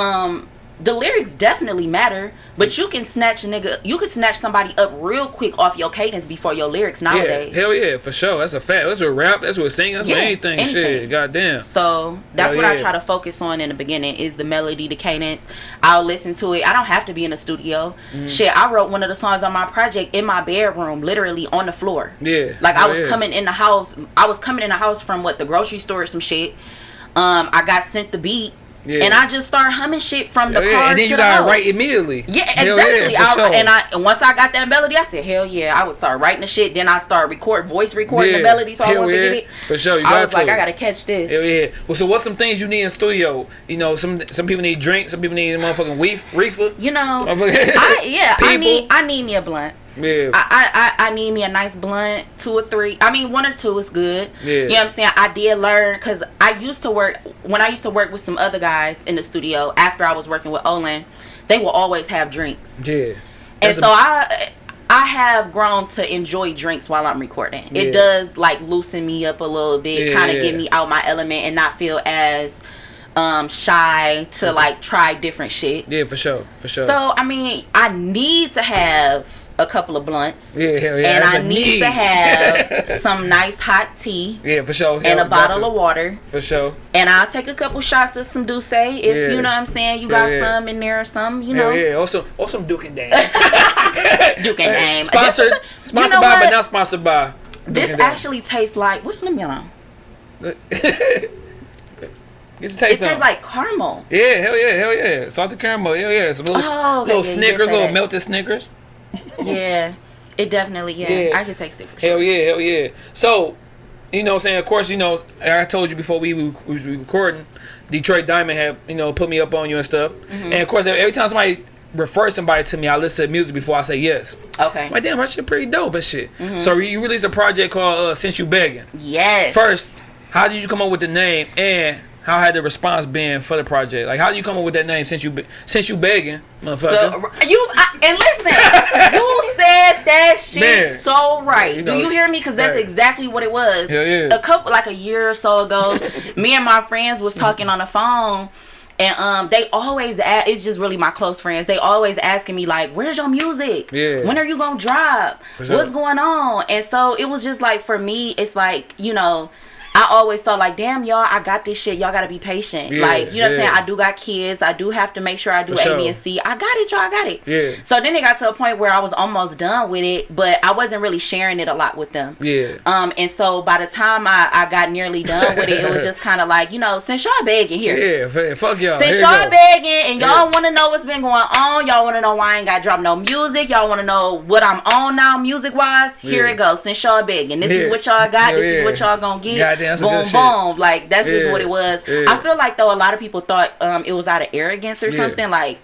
the lyrics definitely matter, but you can snatch a nigga, you can snatch somebody up real quick off your cadence before your lyrics nowadays. Yeah, hell yeah, for sure. That's a fact. That's what rap. That's what singing. That's what Yeah, anything. Shit, anything. goddamn. So that's Hell what I try to focus on in the beginning is the melody, the cadence. I'll listen to it. I don't have to be in the studio. Mm-hmm. Shit, I wrote one of the songs on my project in my bedroom, literally on the floor. Yeah. Like I was yeah. coming in the house. I was coming in the house from what the grocery store or some shit. Um, I got sent the beat, Yeah. and I just started humming shit from the oh, Hell car yeah. And then to you the gotta house. write immediately. Yeah, Hell exactly. for I, sure. And I and once I got that melody, I said, "Hell yeah!" I would start writing the shit. Then I start record voice recording Yeah. the melody, so I Hell won't forget yeah. it. For sure, you I got was like. I gotta catch this. Hell yeah. Well, so what's some things you need in studio? You know, some some people need drinks. Some people need motherfucking weef, reefer. You know, I yeah, I need I need me a blunt. Yeah. I, I, I I need me a nice blunt, two or three. I mean, one or two is good. Yeah. You know what I'm saying? I did learn because I used to work when I used to work with some other guys in the studio after I was working with Olin. They will always have drinks, yeah. and That's so a- I I have grown to enjoy drinks while I'm recording. Yeah. It does like loosen me up a little bit, Yeah, kind of yeah. get me out my element and not feel as um shy to like try different shit. Yeah, for sure. For sure. So I mean, I need to have a couple of blunts. yeah, hell yeah. and I a need to have some nice hot tea yeah, for sure. and a bottle of water. For sure. And I'll take a couple shots of some D'USSÉ if Yeah. you know what I'm saying. You got yeah. some in there or some, you Hell know. yeah. Also, also Duke and Dan. Duke and Dame. Sponsored, sponsored you know by, but not sponsored by. This Duke Dan. actually tastes like what? Let me. Um, Get taste It tastes on. like caramel. Yeah, hell yeah, hell yeah. Salted caramel, hell yeah. Some little, Oh, okay, little yeah, Snickers, little melted Snickers. Yeah, it definitely. Yeah, Yeah. I can taste it for sure. Hell yeah, hell yeah. So, you know what I'm saying? Of course, you know, I told you before we, we was recording, Detroit Diamond had, you know, put me up on you and stuff. Mm-hmm. And of course, every time somebody refers somebody to me, I listen to music before I say yes. Okay. My damn, that shit pretty dope and shit. Mm-hmm. So you released a project called uh, Since You Begging. Yes. First, how did you come up with the name and how had the response been for the project? Like, how do you come up with that name since you since you begging, motherfucker? So you I, and listen, you said that shit Man. so right. You know, Do you hear me? Because that's right. exactly what it was. Hell yeah. A couple, like a year or so ago, me and my friends was talking on the phone. And um, they always a it's just really my close friends. They always asking me like, "Where's your music? Yeah. When are you gonna drop? Sure. What's going on?" And so it was just like for me, it's like you know, I always thought like, "Damn, y'all, I got this shit. Y'all gotta be patient." Yeah, like you know what I'm saying? I do got kids. I do have to make sure I do For A, sure. B, and C. I got it, y'all. I got it. Yeah. So then it got to a point where I was almost done with it, but I wasn't really sharing it a lot with them. Yeah. Um, and so by the time I, I got nearly done with it, it was just kind of like, you know, since y'all begging here, Yeah, fuck y'all. since y'all begging and y'all Yeah. want to know what's been going on, y'all want to know why I ain't got dropped no music, y'all want to know what I'm on now music wise. Here Yeah. it goes. Since y'all begging, this Yeah. is what y'all got. This is what y'all gonna get. Goddamn, that's some boom, boom. Like that's just what it was. Yeah. I feel like though a lot of people thought um it was out of arrogance or Yeah. something. Like,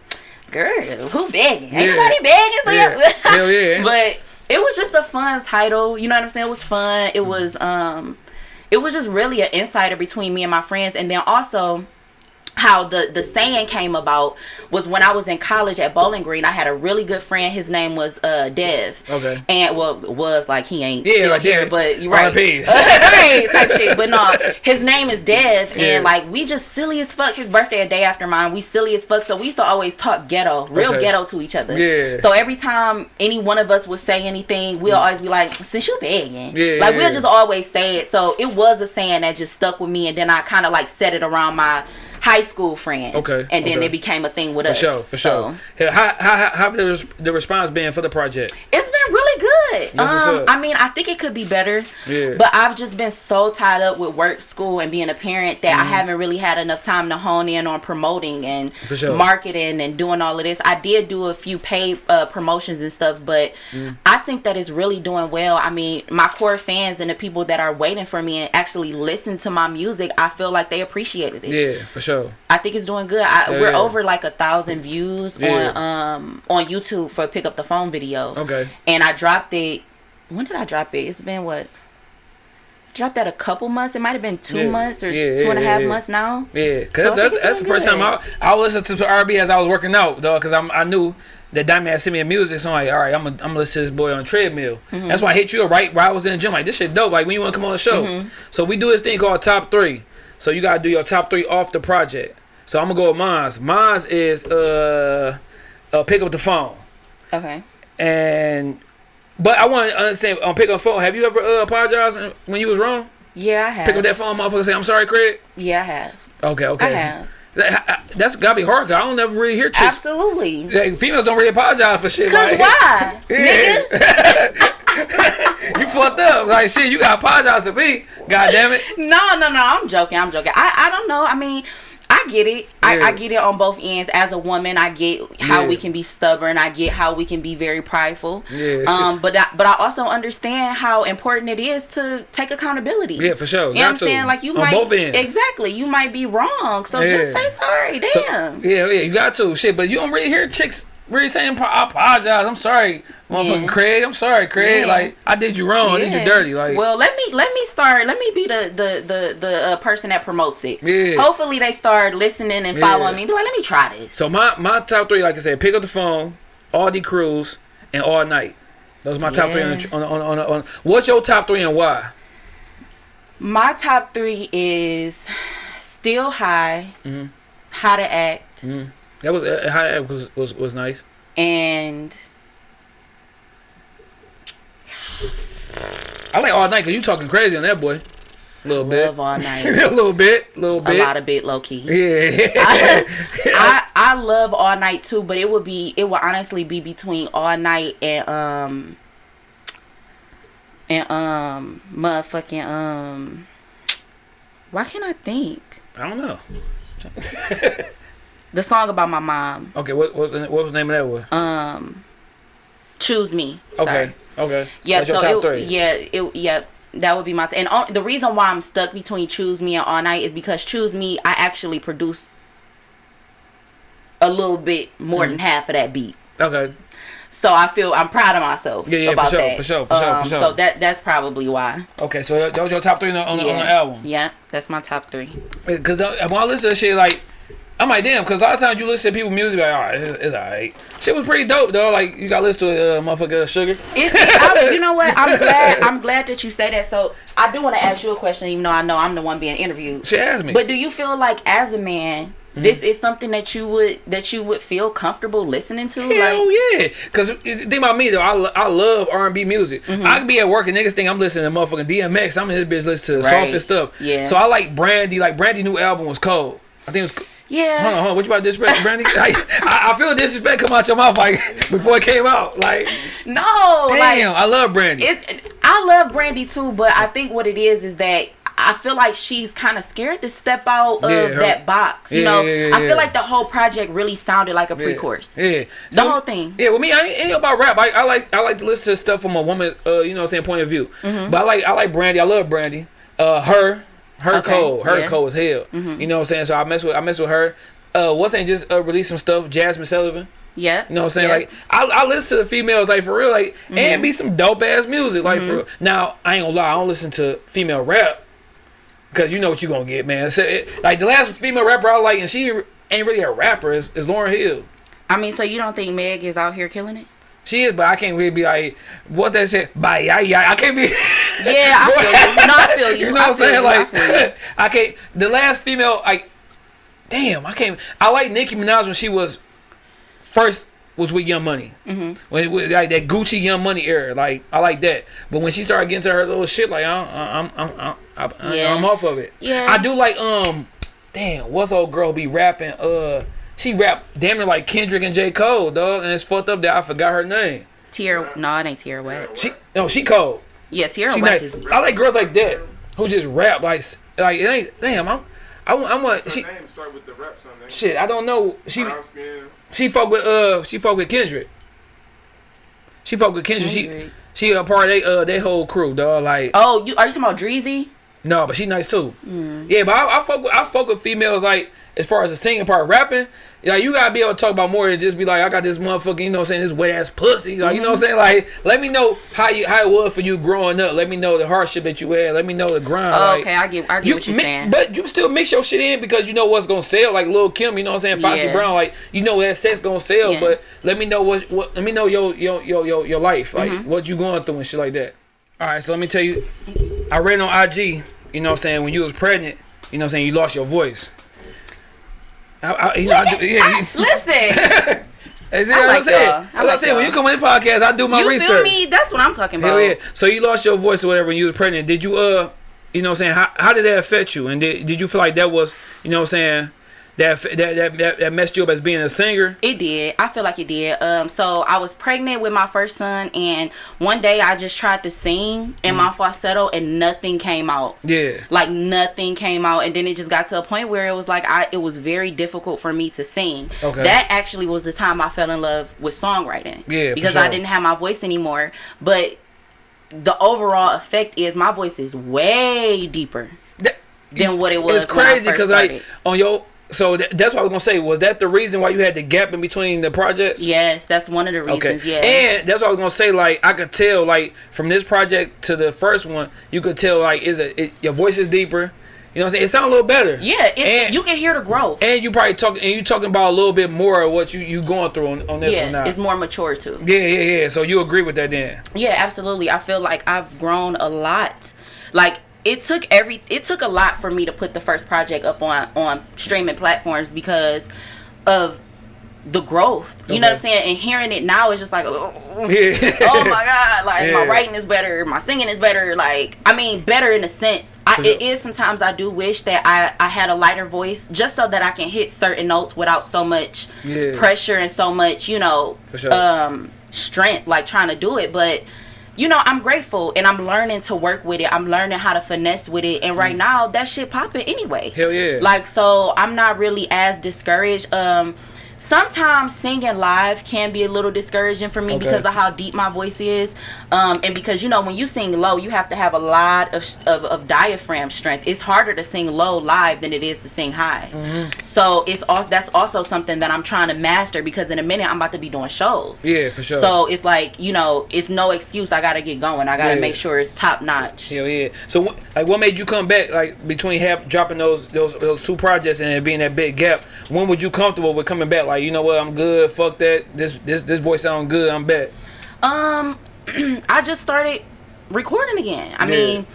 girl, who begging? Ain't Yeah. nobody begging for Yeah. you. Hell yeah. But it was just a fun title. You know what I'm saying? It was fun. It was um, it was just really an insider between me and my friends, and then also how the the saying came about was when I was in college at Bowling Green. I had a really good friend. His name was uh Dev. Okay. And well, was like he ain't Yeah, still like here, that. but you're right, R.I.P.. right, type shit. But no, his name is Dev, Yeah. and like we just silly as fuck. His birthday a day after mine. We silly as fuck. So we used to always talk ghetto, real Okay. ghetto to each other. Yeah. So every time any one of us would say anything, we'll always be like, "Since you're begging," Yeah, like we'll just always say it. So it was a saying that just stuck with me, and then I kind of like said it around my high school friends. Okay, And then okay. it became a thing with For us. sure, for So, sure. How, how, how the, the response been for the project? It's been really good. good. That's what's um. I mean, I think it could be better. Yeah. But I've just been so tied up with work, school, and being a parent that I Mm-hmm. haven't really had enough time to hone in on promoting and sure. marketing and doing all of this. I did do a few paid uh, promotions and stuff, but Mm. I think that it's really doing well. I mean, my core fans and the people that are waiting for me and actually listen to my music, I feel like they appreciated it. Yeah, for sure. I think it's doing good. I, Yeah, we're over like a thousand views Yeah. on um on YouTube for pick up the phone video. Okay. And I dropped it. When did I drop it? It's been what? Dropped that a couple months. It might have been two Yeah. months or Yeah, two and a half months now. Yeah, cause So that, that's the first time I. I listened to RB as I was working out, though, cause I'm I knew that Diamond had sent me a music, so I'm like, all right, I'm gonna I'm gonna listen to this boy on treadmill. Mm-hmm. That's why I hit you right while I was in the gym, like this shit dope. Like when you wanna come on the show, Mm-hmm. so we do this thing called top three. So you gotta do your top three off the project. So I'm gonna go with mine's. Mine's is uh, uh pick up the phone Okay. and. But I want to understand on pick up the phone. Have you ever uh, apologized when you was wrong? Yeah, I have. Pick up that phone, motherfucker. Say I'm sorry, Craig. yeah, I have. Okay, okay. I have. That, that's gotta be hard. 'cause I don't ever really hear chicks. Absolutely. Like, females don't really apologize for shit. Cause like, why, Yeah. nigga? you fucked up. Like shit, you gotta apologize to me. God damn it. No, no, no. I'm joking. I'm joking. I, I don't know. I mean, I get it. I. I get it on both ends. As a woman, I get how Yeah. we can be stubborn. I get how we can be very prideful. Yeah. Um, but I, but I also understand how important it is to take accountability. Yeah, for sure. You know what I'm saying? Like you On might both ends. exactly. You might be wrong. So Yeah. just say sorry. So- Damn. yeah, yeah, you got to. Shit, but you don't really hear chicks really saying I apologize. I'm sorry, motherfucking Yeah. Craig. I'm sorry, Craig. Yeah. Like I did you wrong. I did you dirty. Like well, let me let me start. Let me be the the the the uh, person that promotes it. Yeah. Hopefully, they start listening and Yeah. following me. Be like, let me try this. so my my top three, like I said, pick up the phone, Audi Cruise, and all night. Those are my top three on, the, on, on, on, on. What's your top three and why? My top three is still high, Mm-hmm. how to act, That was uh, that was was was nice. and I like all night because you talking crazy on that boy. A little bit. love all night. a little bit. A little a bit. lot of bit low key. yeah. I I love all night too, but it would be it would honestly be between all night and um and um motherfucking um why can't I think I don't know. the song about my mom Okay, what what was the, what was the name of that one? um choose me sorry. Okay. Okay. Yeah, That's your so top it, three. yeah, it, yeah, that would be my. T- and on, the reason why I'm stuck between Choose Me and All Night is because Choose Me, I actually produce a little bit more Mm-hmm. than half of that beat. Okay. So I feel I'm proud of myself Yeah, yeah, for about sure, that. for sure, for sure, for Um, sure. So that that's probably why. Okay. So that was your top three on the, on, the, on the album. yeah, that's my top three. Because when I listen to shit, like, I'm like, damn. Because a lot of times you listen to people music, like, all right, it's, it's all right. Shit was pretty dope though. Like, you got to listen to uh, motherfucker Sugar. It, you know what? I'm glad. I'm glad that you say that. So I do want to ask you a question, even though I know I'm the one being interviewed. She asked me. But do you feel like as a man, Mm-hmm. this is something that you would that you would feel comfortable listening to? Hell like, yeah! Cause think about me though, I, lo- I love R and B music. Mm-hmm. I could be at work and niggas think I'm listening to motherfucking DMX. I'm in this bitch listening to Right. softest stuff. Yeah. So I like Brandy. Like Brandy new album was cold. I think it was. Yeah. Hold on, hold on. What you about disrespect Brandy? Like, I, I feel disrespect come out your mouth like before it came out. Like, No, damn, like I love Brandy. it. I love Brandy too, but I think what it is is that. I feel like she's kind of scared to step out of Yeah, that box. You Yeah, know, yeah, I feel like the whole project really sounded like a pre-chorus. Yeah, The whole thing. Yeah, with me, I ain't, ain't about rap. I, I like I like to listen to stuff from a woman, uh, you know, what I'm saying point of view. Mm-hmm. But I like I like Brandy. I love Brandy. Uh, her, her Okay, cold, her yeah. Mm-hmm. cold as hell. You know what I'm saying? So I mess with I mess with her. Uh, what's ain't just uh, release some stuff? Jazmine Sullivan. Yeah. You know what I'm saying? Yeah. Like I, I listen to the females like for real, like Mm-hmm. and be some dope ass music, like for real. Now I ain't gonna lie, I don't listen to female rap because you know what you gonna get, man. So, it, like the last female rapper I like, and she ain't really a rapper, is, is Lauryn Hill. I mean, so you don't think Meg is out here killing it? She is, but I can't really be like, what that shit? Bye, yeah, yeah. I can't be. Yeah, I feel you. No, I feel you. You know I what I'm saying? you. Like, you. I can't. The last female, like, damn, I can't. I like Nicki Minaj when she was first was with Young Money. Mm-hmm. When it was like that Gucci Young Money era, like I like that. But when she started getting to her little shit, like I'm, I'm, I'm, I'm, I'm, Yeah. I'm off of it. Yeah. I do like um, damn, what's old girl be rapping? Uh, she rap damn near like Kendrick and J Cole, dog, and it's fucked up that I forgot her name. Tierra, no, it ain't Tierra Whack. She no, she cold. Yeah, Tierra She Whack nice. is. I like girls like that who just rap like like it ain't. Damn, I'm. I want. I want. She Her name start with the rap something. shit. I don't know. She she fuck with uh she fuck with Kendrick. She fuck with Kendrick. Kendrick. She she a part of they uh they whole crew dog. Like Oh, you are you talking about Dreezy? No, but she nice too. Mm. Yeah, but I, I fuck with I fuck with females like as far as the singing part, rapping. Like you gotta be able to talk about more than just be like I got this motherfucker. You know what I'm saying? This wet ass pussy. Like you know what I'm saying? Like let me know how you how it was for you growing up. Let me know the hardship that you had. Let me know the grind. Oh, like, okay, I get, I get you what you're saying. But you still mix your shit in because you know what's gonna sell. Like Lil Kim, you know what I'm saying? Foxy Yeah. Brown, like you know that sex gonna sell. Yeah. But let me know what what. Let me know your your your your, your life, like Mm-hmm. what you going through and shit like that. All right, so let me tell you. I read on IG. You know what I'm saying? When you was pregnant, you know what I'm saying? You lost your voice. I, I, you know, I do, yeah, you, Listen, That's I what I'm like saying. I That's what I'm saying. When you come in the podcast, I do my you research. feel me? That's what I'm talking about. Hell yeah. So you lost your voice or whatever when you was pregnant. Did you uh you know what I'm saying, how, how did that affect you? And did, did you feel like that was, you know what I'm saying, that that, that that messed you up as being a singer? It did. I feel like it did. Um, so I was pregnant with my first son, and one day I just tried to sing in my falsetto, and nothing came out. Mm. Yeah. Like nothing came out, and then it just got to a point where it was like I, it was very difficult for me to sing. Okay. That actually was the time I fell in love with songwriting. Yeah, because I didn't have my voice anymore. But the overall effect is my voice is way deeper That, than what it was. it's crazy because like on your so that, that's what I was gonna say. Was that the reason why you had the gap in between the projects? Yes, that's one of the Okay. reasons. Yeah. And that's what I was gonna say. Like I could tell, like from this project to the first one, you could tell like is it, it your voice is deeper. You know what I'm saying? It sounds a little better. Yeah, it's, And- you can hear the growth. And you probably talking and you talking about a little bit more of what you you going through on, on this one yeah, now. it's more mature too. yeah, yeah, yeah. So you agree with that then? Yeah, absolutely. I feel like I've grown a lot. Like it took every it took a lot for me to put the first project up on on streaming platforms because of the growth. You know what I'm saying? And hearing it now is just like oh, Yeah. oh my god, like my writing is better, my singing is better. Like I mean, better in a sense. I, it is sometimes I do wish that I I had a lighter voice just so that I can hit certain notes without so much Yeah. pressure and so much you know sure. um strength like trying to do it, but. You know, I'm grateful and I'm learning to work with it. I'm learning how to finesse with it. And right now, that shit popping anyway. Mm. Hell yeah. Like so I'm not really as discouraged. Um sometimes singing live can be a little discouraging for me Okay. because of how deep my voice is. Um and because you know when you sing low, you have to have a lot of of, of diaphragm strength. It's harder to sing low live than it is to sing high. Mm-hmm. So it's also that's also something that I'm trying to master because in a minute I'm about to be doing shows. Yeah, for sure. So it's like, you know, it's no excuse. I got to get going. I got to Yeah. make sure it's top notch. Hell yeah. So wh- like, what made you come back? Like between have, dropping those those those two projects and it being that big gap, when would you comfortable with coming back? Like, you know what? I'm good. Fuck that. This this this voice sound good. I'm back. Um, I just started recording again. I Yeah. mean,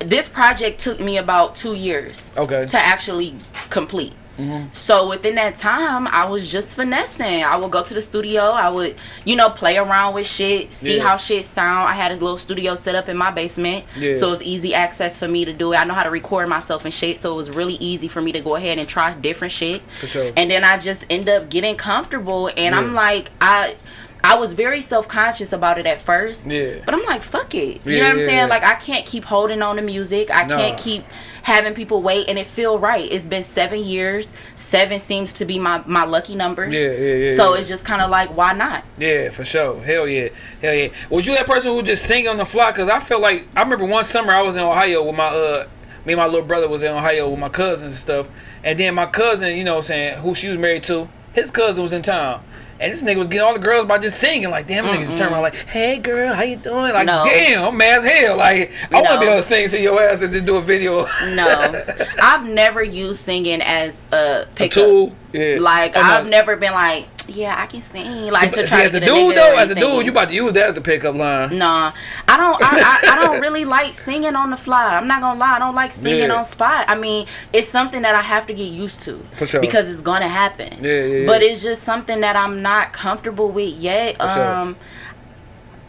this project took me about two years Okay. to actually complete. Mm-hmm. So within that time, I was just finessing. I would go to the studio. I would, you know, play around with shit, see Yeah. how shit sound. I had this little studio set up in my basement, Yeah. so it was easy access for me to do it. I know how to record myself and shit, so it was really easy for me to go ahead and try different shit. For sure. And then I just end up getting comfortable, and I'm like, I. I was very self conscious about it at first. Yeah. But I'm like, fuck it. You Yeah, know what I'm yeah, saying? Like I can't keep holding on to music. I Nah. can't keep having people wait and it feel right. It's been seven years. Seven seems to be my, my lucky number. Yeah, yeah, yeah. So it's just kinda like why not? Yeah, for sure. Hell yeah. Hell yeah. Was you that person who just sing on the fly? Cause I feel like I remember one summer I was in Ohio with my uh me and my little brother was in Ohio with my cousins and stuff. And then my cousin, you know what I'm saying, who she was married to, his cousin was in town. And this nigga was getting all the girls by just singing. Like, damn, niggas turn around like, hey girl, how you doing? Like, No. damn, I'm mad as hell. Like, I wanna be able to sing to your ass and just do a video. No. I've never used singing as a a pickup. tool. Yeah. Like Oh, no. I've never been like, yeah, I can sing. Like to See, as to a dude though, as a dude, you about to use that as a pickup line. Nah, I don't. I, I, I don't really like singing on the fly. I'm not gonna lie. I don't like singing Yeah. on spot. I mean, it's something that I have to get used to For sure. because it's gonna happen. Yeah, yeah, yeah. But it's just something that I'm not comfortable with yet. For sure. um,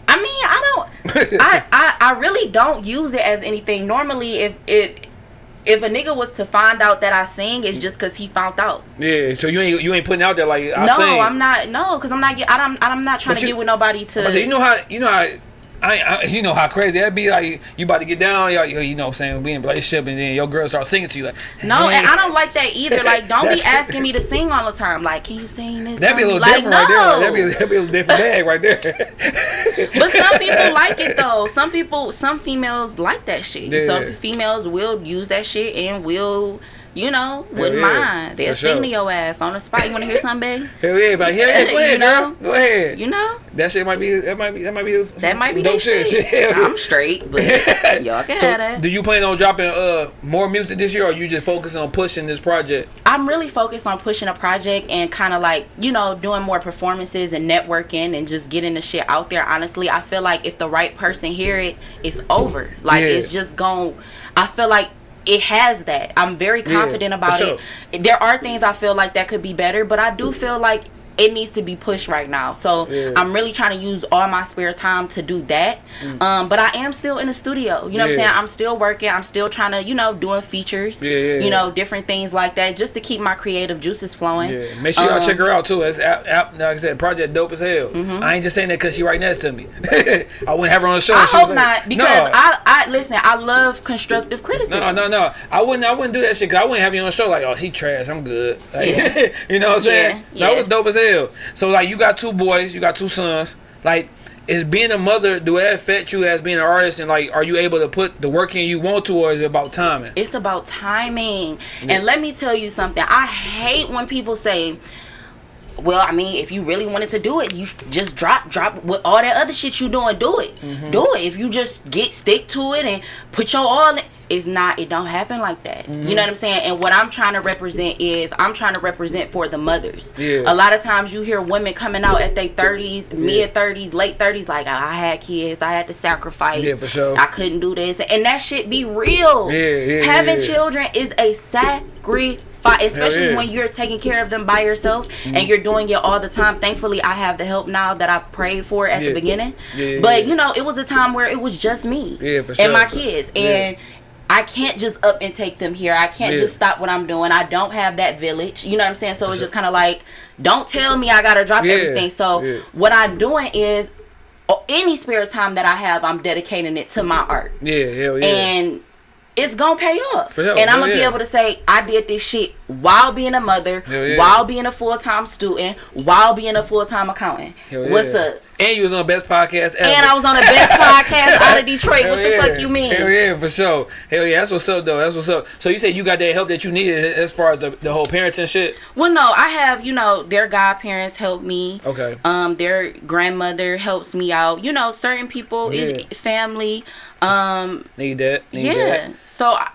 I mean, I don't. I, I I really don't use it as anything. Normally, if it if a nigga was to find out that I sing, it's just cause he found out. Yeah, so you ain't you ain't putting out there like I no, sing. I'm not. No, cause I'm not. get- I'm. I'm not trying But to you- get with nobody to. Say, you know how you know how. I, I, you know how crazy that'd be like you about to get down, y'all, you know what I'm saying, we in a relationship and then your girl start singing to you like no, and I don't like that either. Like, don't be asking me to sing all the time. Like, can you sing this? That'd be a little like, different right there. no. That'd be, that'd be a little different bag right there. But some people like it though. Some people, some females like that shit. Yeah. Some females will use that shit and will, you know, wouldn't yeah, mind. They'll for sing sure. to your ass on the spot. You want to hear something, babe? Hell yeah, but hell yeah, go You ahead, know? girl. Go ahead. You know, that shit might be that might be that might be some, that might be dope that shit. I'm straight, but y'all can So, have that. do you plan on dropping uh more music this year, or you just focusing on pushing this project? I'm really focused on pushing a project and kind of like, you know, doing more performances and networking and just getting the shit out there. Honestly, I feel like if the right person hear it, it's over. Like Yeah. it's just gone. I feel like it has that. I'm very confident for about sure. it. There are things I feel like that could be better, but I do feel like it needs to be pushed right now. So Yeah. I'm really trying to use all my spare time to do that. Um, but I am still in the studio. You know what I'm Mm. Saying? I'm still working. I'm still trying to, you know, doing features. Yeah, yeah, yeah. You know, different things like that just to keep my creative juices flowing. Yeah, make sure y'all Um, check her out too. It's app, app, like I said, project dope as hell. I ain't just saying that because she right next to me. I wouldn't have her on the show. I hope like- not because No. I, I listen. I love constructive criticism. No, no, no. I wouldn't. I wouldn't do that shit. Cause I wouldn't have you on the show like, oh, she trash. I'm good. Like, Yeah. you know what I'm saying? Yeah, That was dope as hell. So like, you got two boys. You got two sons. Like, is being a mother do it affect you as being an artist? And like, are you able to put the work in you want to, or is it about timing? It's about timing. And let me tell you something. I hate when people say, well, I mean, if you really wanted to do it, you just drop, drop with all that other shit you doing. Do it, Mm-hmm. do it. If you just get stick to it and put your all, in, it's not. It don't happen like that. Mm-hmm. You know what I'm saying? And what I'm trying to represent is I'm trying to represent for the mothers. Yeah. A lot of times you hear women coming out at their 30s, mid 30s, late 30s, like I had kids, I had to sacrifice. Yeah, for sure. I couldn't do this, and that shit be real. Yeah, yeah, Having yeah. children is a sacrifice, especially yeah. when you're taking care of them by yourself and you're doing it all the time. Thankfully, I have the help now that I prayed for at Yeah. the beginning. Yeah, yeah, but yeah. you know, it was a time where it was just me Yeah, for and my kids, Yeah. and I can't just up and take them here. I can't Yeah. just stop what I'm doing. I don't have that village. You know what I'm saying? So it's just kind of like, don't tell me I gotta drop Yeah, everything. So yeah. what I'm doing is. oh, Any spare time that I have, I'm dedicating it to my art Yeah, hell yeah. and it's gonna pay off. And I'm gonna be able to say I did this shit while being a mother, yeah. while being a full time student, while being a full time accountant. Hell What's up? And you was on the best podcast ever. And I was on the best podcast out of Detroit. Hell what the fuck you mean? Hell yeah, for sure. Hell yeah, that's what's up though. That's what's up. So you said you got that help that you needed as far as the, the whole parenting shit. Well, no, I have. You know, their godparents help me. Okay. Um, their grandmother helps me out. You know, certain people Yeah. is family. Um, Need that. Need yeah. That. So I,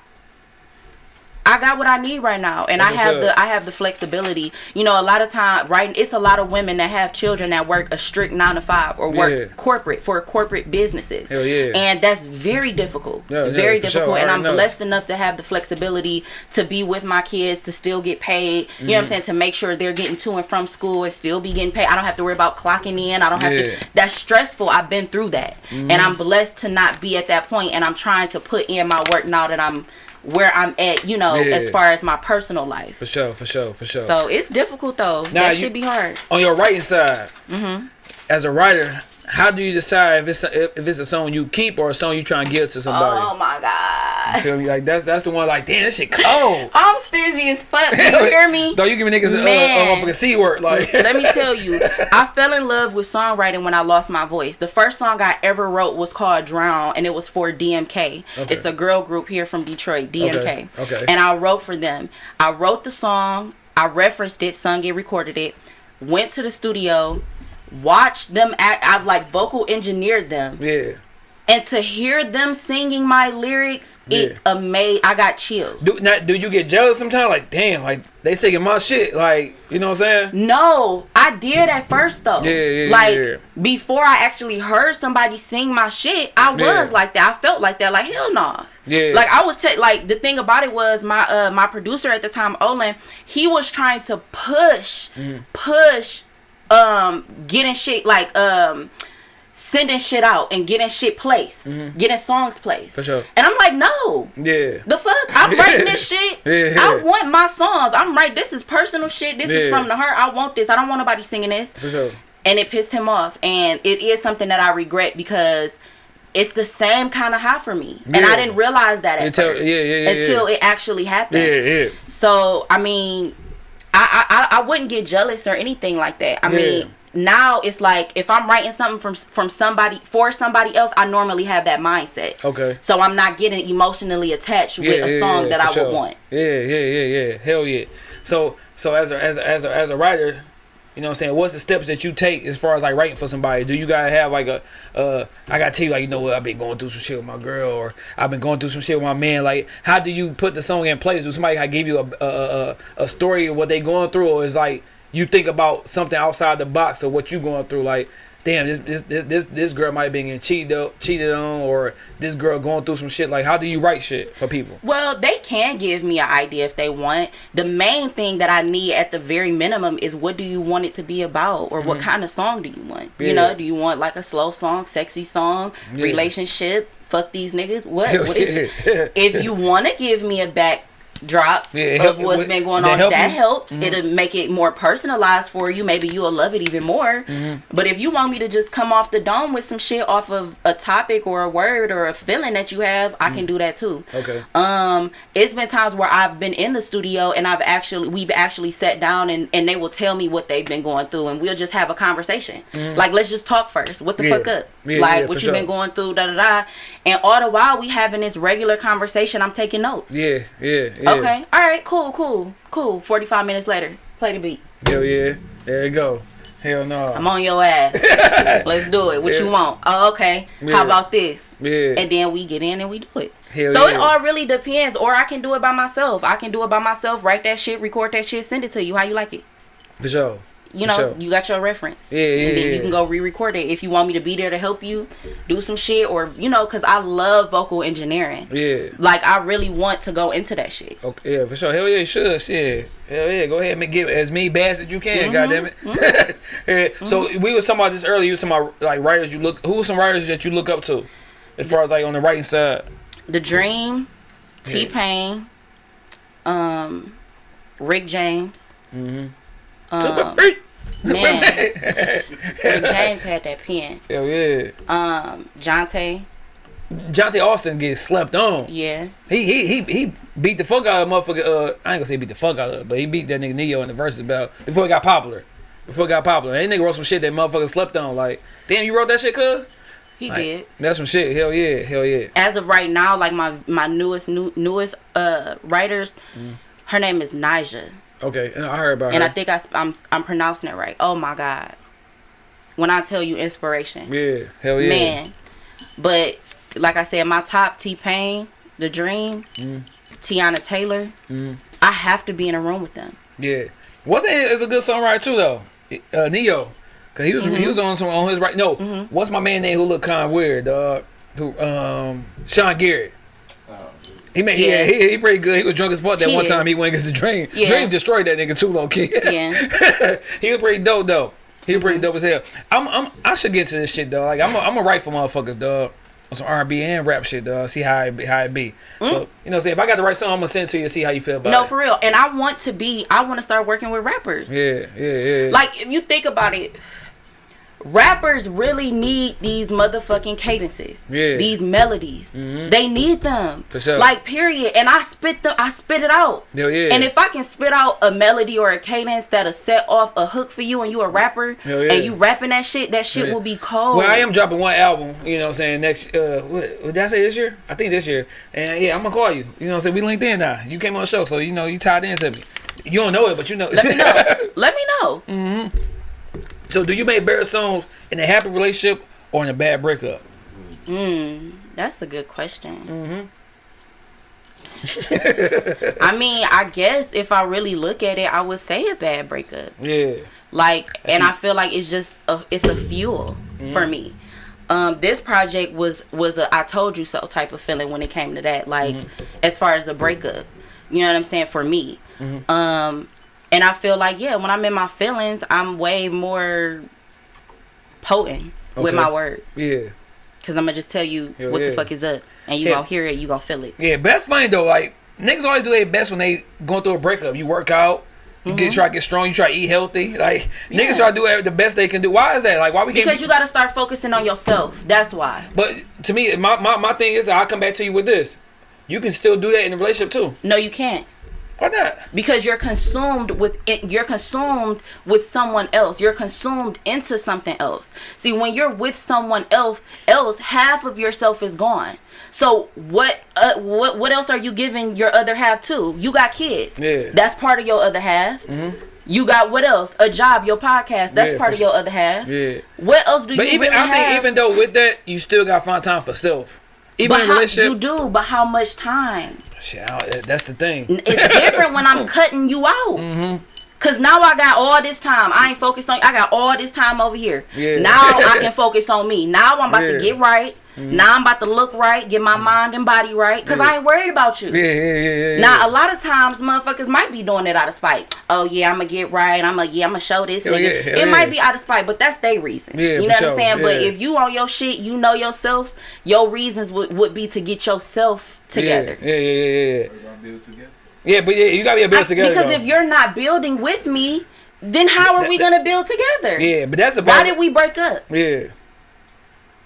I got what I need right now, and I have the. I have the flexibility. You know, a lot of time, right? It's a lot of women that have children that work a strict nine to five or work Yeah. corporate for corporate businesses. Hell yeah. And that's very difficult. Yeah, yeah, very sure. difficult. I And I'm know. blessed enough to have the flexibility to be with my kids, to still get paid. You Mm-hmm. know what I'm saying? To make sure they're getting to and from school and still be getting paid. I don't have to worry about clocking in. I don't have Yeah. Mm-hmm. to. That's stressful. I've been through that, and I'm blessed to not be at that point. And I'm trying to put in my work now that I'm where I'm at. You know, Yeah. as far as my personal life. For sure. For sure. For sure. So it's difficult though. Now, that you- should be hard. on your writing side, mm-hmm. as a writer, how do you decide if it's a, if it's a song you keep or a song you try and give to somebody? Oh my god. Feel me? Like that's that's the one. Like damn, this shit cold. I'm stingy as fuck. Do you hear me? Though you give me niggas a, a, a motherfucking c word. Like Let me tell you, I fell in love with songwriting when I lost my voice. The first song I ever wrote was called Drown, and it was for DMK. Okay. It's a girl group here from Detroit, DMK. Okay, okay. And I wrote for them. I wrote the song, I referenced it, sung it, recorded it, went to the studio, watched them act. I've like vocal engineered them. yeah. And to hear them singing my lyrics, it Yeah. amazed. I got chills. Do not do you get jealous sometimes? Like damn, like they singing my shit. Like you know what I'm saying? No, I did at first though. Yeah, yeah, Like yeah. before I actually heard somebody sing my shit, I was Yeah. like that. I felt like that. Like hell no. Yeah. Like I was ta- like the thing about it was my uh my producer at the time, Olin, he was trying to push Mm-hmm. push um getting shit like um sending shit out and getting shit placed, getting songs placed. Mm-hmm. For sure. And I'm like, no. Yeah. The fuck? I'm writing this shit. Yeah. I want my songs. I'm right. This is personal shit. This is from the heart. I want this. I don't want nobody singing this. For sure. And it pissed him off. And it is something that I regret because it's the same kind of high for me. And I didn't realize that at Until- first. yeah, yeah, yeah, Until yeah. it actually happened. Yeah, yeah. So I mean, I, I I- I wouldn't get jealous or anything like that. I Yeah. mean, now it's like if I'm writing something from from somebody for somebody else, I normally have that mindset. Okay. So I'm not getting emotionally attached with Yeah, a yeah, song yeah, that I sure. would want. Yeah, yeah, yeah, yeah. Hell yeah. So so as a as a, as a, as a writer, you know what I'm saying, what's the steps that you take as far as like writing for somebody? Do you gotta have like a uh I gotta tell you like you know what I've been going through some shit with my girl or I've been going through some shit with my man. Like how do you put the song in place? Do somebody I give you a a, a, a story of what they going through or is like you think about something outside the box of what you going through like damn this this this this, girl might be getting cheated cheated on or this girl going through some shit like how do you write shit for people Well, they can give me an idea if they want. The main thing that I need at the very minimum is what do you want it to be about or what kind of song do you want? Mm-hmm. Yeah. You know, do you want like a slow song, sexy song, Yeah. relationship, fuck these niggas? What? What is it? if you want to give me a backdrop Yeah, of what's what- been going on, help that you? Mm-hmm. helps. It'll make it more personalized for you. Maybe you'll love it even more. Mm-hmm. But if you want me to just come off the dome with some shit off of a topic or a word or a feeling that you have, I can do that too. Mm. okay Um, it's been times where I've been in the studio and I've actually we've actually sat down and and they will tell me what they've been going through and we'll just have a conversation. Like let's just talk first. What the Mm. Yeah. fuck up? Yeah, like yeah, what for you been sure. going through, da da da. And all the while we having this regular conversation, I'm taking notes. Yeah, yeah, yeah. Okay. All right. Cool. Cool. Cool. Forty five minutes later, play the beat. Hell yeah. There you go. Hell no. I'm on your ass. Let's do it. What Yeah. you want? Oh, okay. Yeah. How about this? Yeah. And then we get in and we do it. Hell so yeah. it all really depends. Or I can do it by myself. I can do it by myself. Write that shit, record that shit, send it to you. How you like it? For sure. You know, sure. you got your reference. Yeah, yeah, And then yeah. you can go re-record it if you want me to be there to help you do some shit, or you know, cause I love vocal engineering. Yeah. Like I really want to go into that shit. Okay, yeah, for sure. Hell yeah, you should. Shit. Hell yeah, go ahead and get as many bass as you can. Mm-hmm, Goddamn it. Mm-hmm. yeah. So mm-hmm. we was talking about this earlier. You was talking about like writers you look. Who are some writers that you look up to, as far as like on the writing side? The Dream, T Pain, um, Rick James. Um, Freak. man, Rick James had that pen. Hell yeah. Um, Johntá, Johntá Austin gets slept on. yeah. He he he he beat the fuck out of motherfucker. Uh, I ain't gonna say beat the fuck out of, it, but he beat that nigga Ne-Yo in the verses about before he got popular. Before he got popular, and that nigga wrote some shit that motherfucker slept on. Like, damn, you wrote that shit, cuz? He Like, did. That's some shit. Hell yeah, hell yeah. As of right now, like my my newest new, newest uh writers, Mm. her name is Nija, Okay, and I heard about and her. I think I, am I'm pronouncing it right. Oh my god, when I tell you inspiration, yeah, hell yeah. man. But like I said, my top T Pain, The Dream, Mm. Teyana Taylor, I have to be in a room with them. Yeah, wasn't it? It's a good songwriter too, though. Uh, Ne-Yo, cause he was he was on some on his right. No, what's my man name who look kind of weird, dog? Who um Sean Garrett. He made Yeah. yeah. he, he pretty good. He was drunk as fuck that He one is. time he went against the Dream. Yeah. Dream destroyed that nigga too, low key. Yeah. he was pretty dope though. He was Mm-hmm. pretty dope as hell. I'm, I'm I should get into this shit, dog. Like I'm a, I'm a write for motherfuckers, dog. On some R&B and rap shit, dog. See how it be, how it be. So you know, say if I got the right song, I'm gonna send it to you. And see how you feel about Mm. No, it. for real. And I want to be. I want to start working with rappers. yeah, yeah, yeah. Like if you think about it, rappers really need these motherfucking cadences. Yeah. These melodies. They need them. For sure. Like period. And I spit them I spit it out. Hell yeah. And if I can spit out a melody or a cadence that'll set off a hook for you and you a rapper yeah. and you rapping that shit, that shit Yeah. will be cold. Well, I am dropping one album, you know what I'm saying, next, uh, what, what did I say this year? I think this year. And yeah, I'm gonna call you. You know what I'm saying? We linked in now. You came on the show, so you know, you tied into me. You don't know it, but you know. Let me know. Let me know. Mm. So do you make better songs in a happy relationship or in a bad breakup? Mm, that's a good question. Mm-hmm. I mean, I guess if I really look at it, I would say a bad breakup. Yeah. Like, and I feel like it's just a, it's a fuel for me. Um, this project was was a I told you so type of feeling when it came to that. Like, as far as a breakup, you know what I'm saying for me. Um, and I feel like yeah, when I'm in my feelings, I'm way more potent. with my words. Yeah. Cause I'm gonna just tell you Hell what yeah. the fuck is up, and you Yeah. gonna hear it, you gonna feel it. Yeah, that's funny though. Like niggas always do their best when they going through a breakup. You work out, you get try to get strong, you try to eat healthy. Like Mm-hmm. Yeah. niggas try to do the best they can do. Why is that? Like why we can't? Because be- you gotta start focusing on yourself. That's why. But to me, my, my my thing is, I come back to you with this. You can still do that in a relationship too. No, you can't. Why not? because you're consumed with it, you're consumed with someone else. You're consumed into something else. See when you're with someone else else half of yourself is gone. So what uh, what what else are you giving your other half to? You got kids. Yeah. Mm-hmm. that's part of your other half. You got what else? A job your podcast. That's Yeah, part of your other half. Yeah. what else do But you even really I think have? even though with that, you still got to find time for self. Even but in how, relationship, you do but how much time Shit, that's the thing. It's different when I'm cutting you out. Mm-hmm. Cause now I got all this time. I ain't focused on. I got all this time over here. Yeah. Now I can focus on me. Now I'm about Yeah. To get right. Mm-hmm. Now I'm about to look right, get my mm-hmm. mind and body right. Cause I ain't worried about you. Yeah, yeah, yeah, yeah. yeah. Now a lot of times motherfuckers might be doing it out of spite. Oh yeah, I'ma get right. I'ma yeah, I'ma show this Hell nigga. yeah, it yeah. might be out of spite, but that's their reason. Yeah, you know for what I'm sure, saying? But if you on your shit, you know yourself. Your reasons would, would be to get yourself together. Yeah, yeah, yeah, yeah, yeah. We're gonna build together. Yeah, but yeah, you gotta be a build I- together. because though. if you're not building with me, then how are we gonna build together? yeah, but that's about Why did we break up? yeah.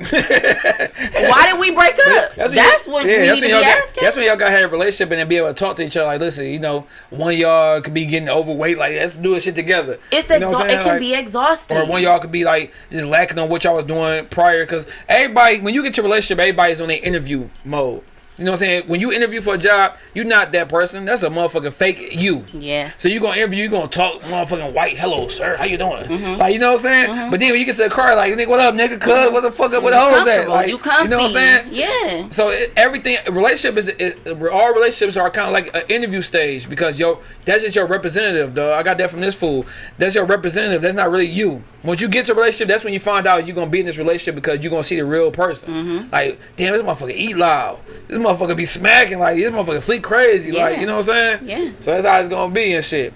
Why did we break up? That's, when what you- yeah, we that's need to when be y'all got- asking. That's when y'all got to have a relationship and then be able to talk to each other. Like, listen, you know, one of y'all could be getting overweight. Like, let's do this shit together. it's You know what exha- I'm it can Like, be exhausting. Or one of y'all could be like just lacking on what y'all was doing prior. Because everybody, when you get to a relationship, everybody's on their interview mode. You know what I'm saying? When you interview for a job, you're not that person. That's a motherfucking fake you. yeah. So you're gonna interview, you're gonna talk motherfucking white, hello sir, how you doing? Mm-hmm. Like you know what I'm saying? But then when you get to the car, like nigga, what up, nigga, cuz, what the fuck up, what the hoes at? Like, you comfy. you know what I'm saying? Yeah. So it, everything, relationship is, is, all relationships are kind of like an interview stage because yo, that's just your representative, though. I got that from this fool. That's your representative. That's not really you. Once you get to a relationship, that's when you find out you're gonna be in this relationship because you're gonna see the real person. Mm-hmm. Like, damn, this motherfucker eat loud. This motherfucker be smacking like this motherfucker sleep crazy. Like, you know what I'm saying? Yeah. So that's how it's gonna be and shit.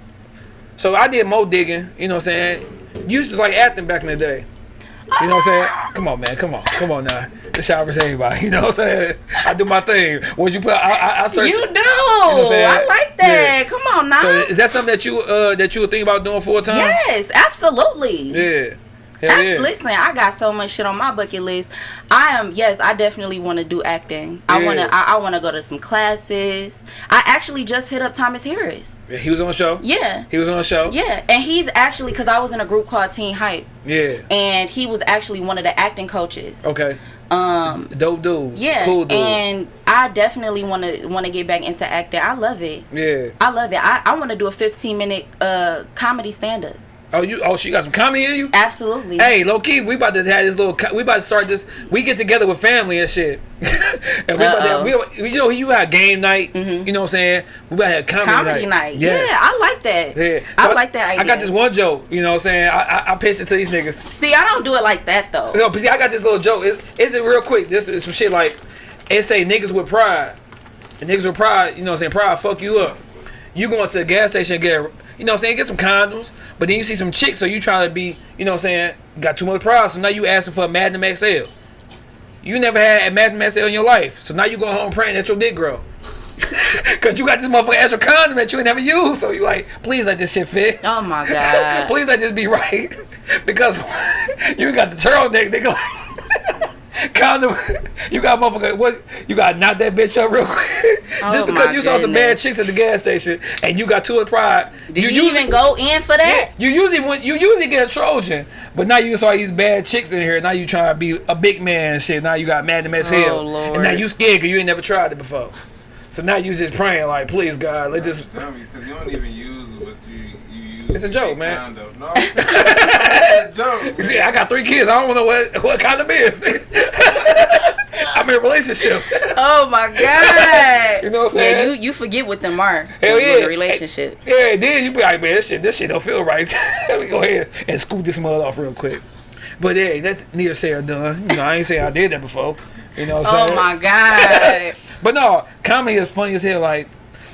So I did more digging. You know what I'm saying? You used to like acting back in the day. You know what I'm saying? Come on, man. Come on. Come on now. The shower is everybody. You know what I'm saying? I do my thing. What you put? I, I, I search. You do. I'm saying? I like that. Yeah. Come on now. So is that something that you uh that you would think about doing full time? yes, absolutely. Yeah. Hell yeah. Listen, I got so much shit on my bucket list. I am yes, I definitely want to do acting. I want to. I, I want to go to some classes. I actually just hit up Thomas Harris. Yeah, He was on the show. Yeah, He was on the show. yeah, and he's actually because I was in a group called Teen Hype, Yeah. and he was actually one of the acting coaches. Okay. Um. Dope dude. Yeah, Cool dude. and I definitely want to want to get back into acting. I love it. yeah. I love it. I, I want to do a 15 minute uh comedy stand up. Oh, you. Oh, she got some comedy in you. Absolutely. Hey, low key, we about to have this little. We about to start this. We get together with family and shit. and we about to, we, you know, you have game night. Mhm. You know what I'm saying? We about to have comedy, night. comedy night. Yes. Yeah, I like that. Yeah. I So like that idea. I got this one joke. You know what I'm saying? I I, I pitched it to these niggas. See, I don't do it like that though. No, but see, I got this little joke. It, it's it real quick. This is some shit like it say niggas with pride. And niggas with pride, you know what I'm saying? Pride fuck you up. You going to the gas station and get, a- you know what I'm saying? Get some condoms. But then you see some chicks, so you try to be, you know what I'm saying? Got too much pride, so now you asking for a Magnum XL. You never had a Magnum XL in your life, so now you go home praying that your dick grow. Cause you got this motherfucker extra condom that you ain't never used, so you like, please let this shit fit. Oh my god. Please let this be right. because you got the turtleneck, nigga. Like, condom. You got motherfucker. What? You got knock that bitch up real quick. Oh Just because my you saw some bad chicks at the gas station and you got two of pride. Did you, even go in for that? You usually when you usually get a Trojan, but now you saw these bad chicks in here. Now you trying to be a big man and shit. Now you got Magnum XL, Oh, Lord. and now you scared because you ain't never tried it before. So now you just praying like, please God, let this. Tell because you don't even use what you, you use. It's a joke, in man. condo. No, I'm it's a joke. See, I got three kids. I don't know what what kind of is. I'm in a relationship. Oh my god. You know what I'm Yeah, saying? you you forget what them are. Hell when you're in yeah. a relationship. Yeah, then you be like, man, this shit, this shit don't feel right. Let me go ahead and scoop this mud off real quick. But hey, that's neither say or done. You know, I ain't say I did that before. You know what I'm Oh saying? my god. But no, comedy is funny as hell. Like,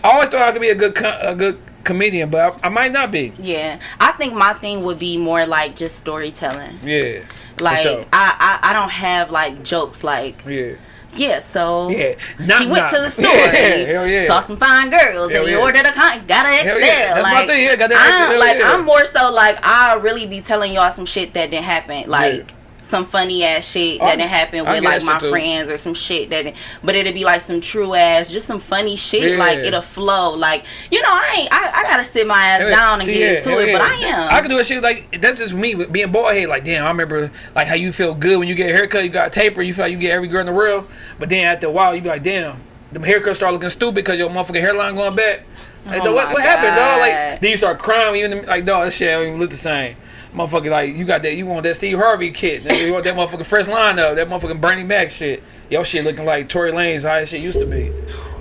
I always thought I could be a good, a good comedian, but I, I might not be. Yeah, I think my thing would be more like just storytelling. Yeah. Like sure. I, I, I don't have like jokes. Like Yeah. yeah, so Yeah. Not, he went to the store, Yeah, he hell yeah. saw some fine girls, Hell and he yeah. ordered a con- got an XL. yeah. That's my like, thing, yeah, got that I'm, like. I'm more so like I really be telling y'all some shit that didn't happen, like. Some funny ass shit that didn't happen with like my friends or some shit that, but it'd be like some true ass, just some funny shit. Like it'll flow. Like you know, I ain't, I, I gotta sit my ass down and See, get yeah, into it, but. I am. I can do a shit like that's just me being bald head. Like damn, I remember like how you feel good when you get a haircut. You got a taper. You feel like you get every girl in the world. But then after a while, you be like damn, the haircut start looking stupid because your motherfucking hairline going back. Like, Oh what, what happened, dog? Like then you start crying. Even like dog, this shit don't even look the same. Motherfucker, like you got that, you want that Steve Harvey kid. You want that motherfucking fresh lineup, that motherfucking Bernie Mac shit. Your shit looking like Tory Lanez how that shit used to be.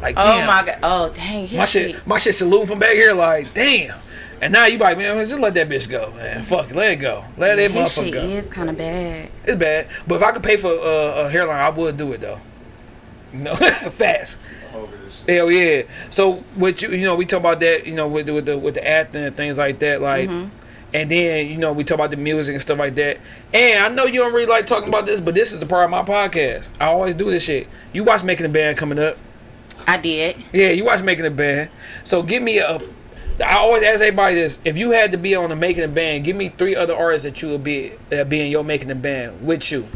Like oh damn. my god. Oh dang. My shit, my shit saluting from back here like, damn. And now you like, man, just let that bitch go, man. Fuck it, let it go. Let that His motherfucker shit go. is kind of bad. It's bad, but if I could pay for uh, a hairline, I would do it though. You know, fast. Over this shit. Hell yeah. So with you, you know, we talk about that, you know, with the, with the with the acting and things like that, like. Mm-hmm. And then you know we talk about the music and stuff like that. And I know you don't really like talking about this, but this is the part of my podcast. I always do this shit. You watch making a band coming up. I did. Yeah, you watch Making a Band. So give me a. I always ask everybody this: If you had to be on a Making a Band, give me three other artists that you would be that be in your Making a Band with you.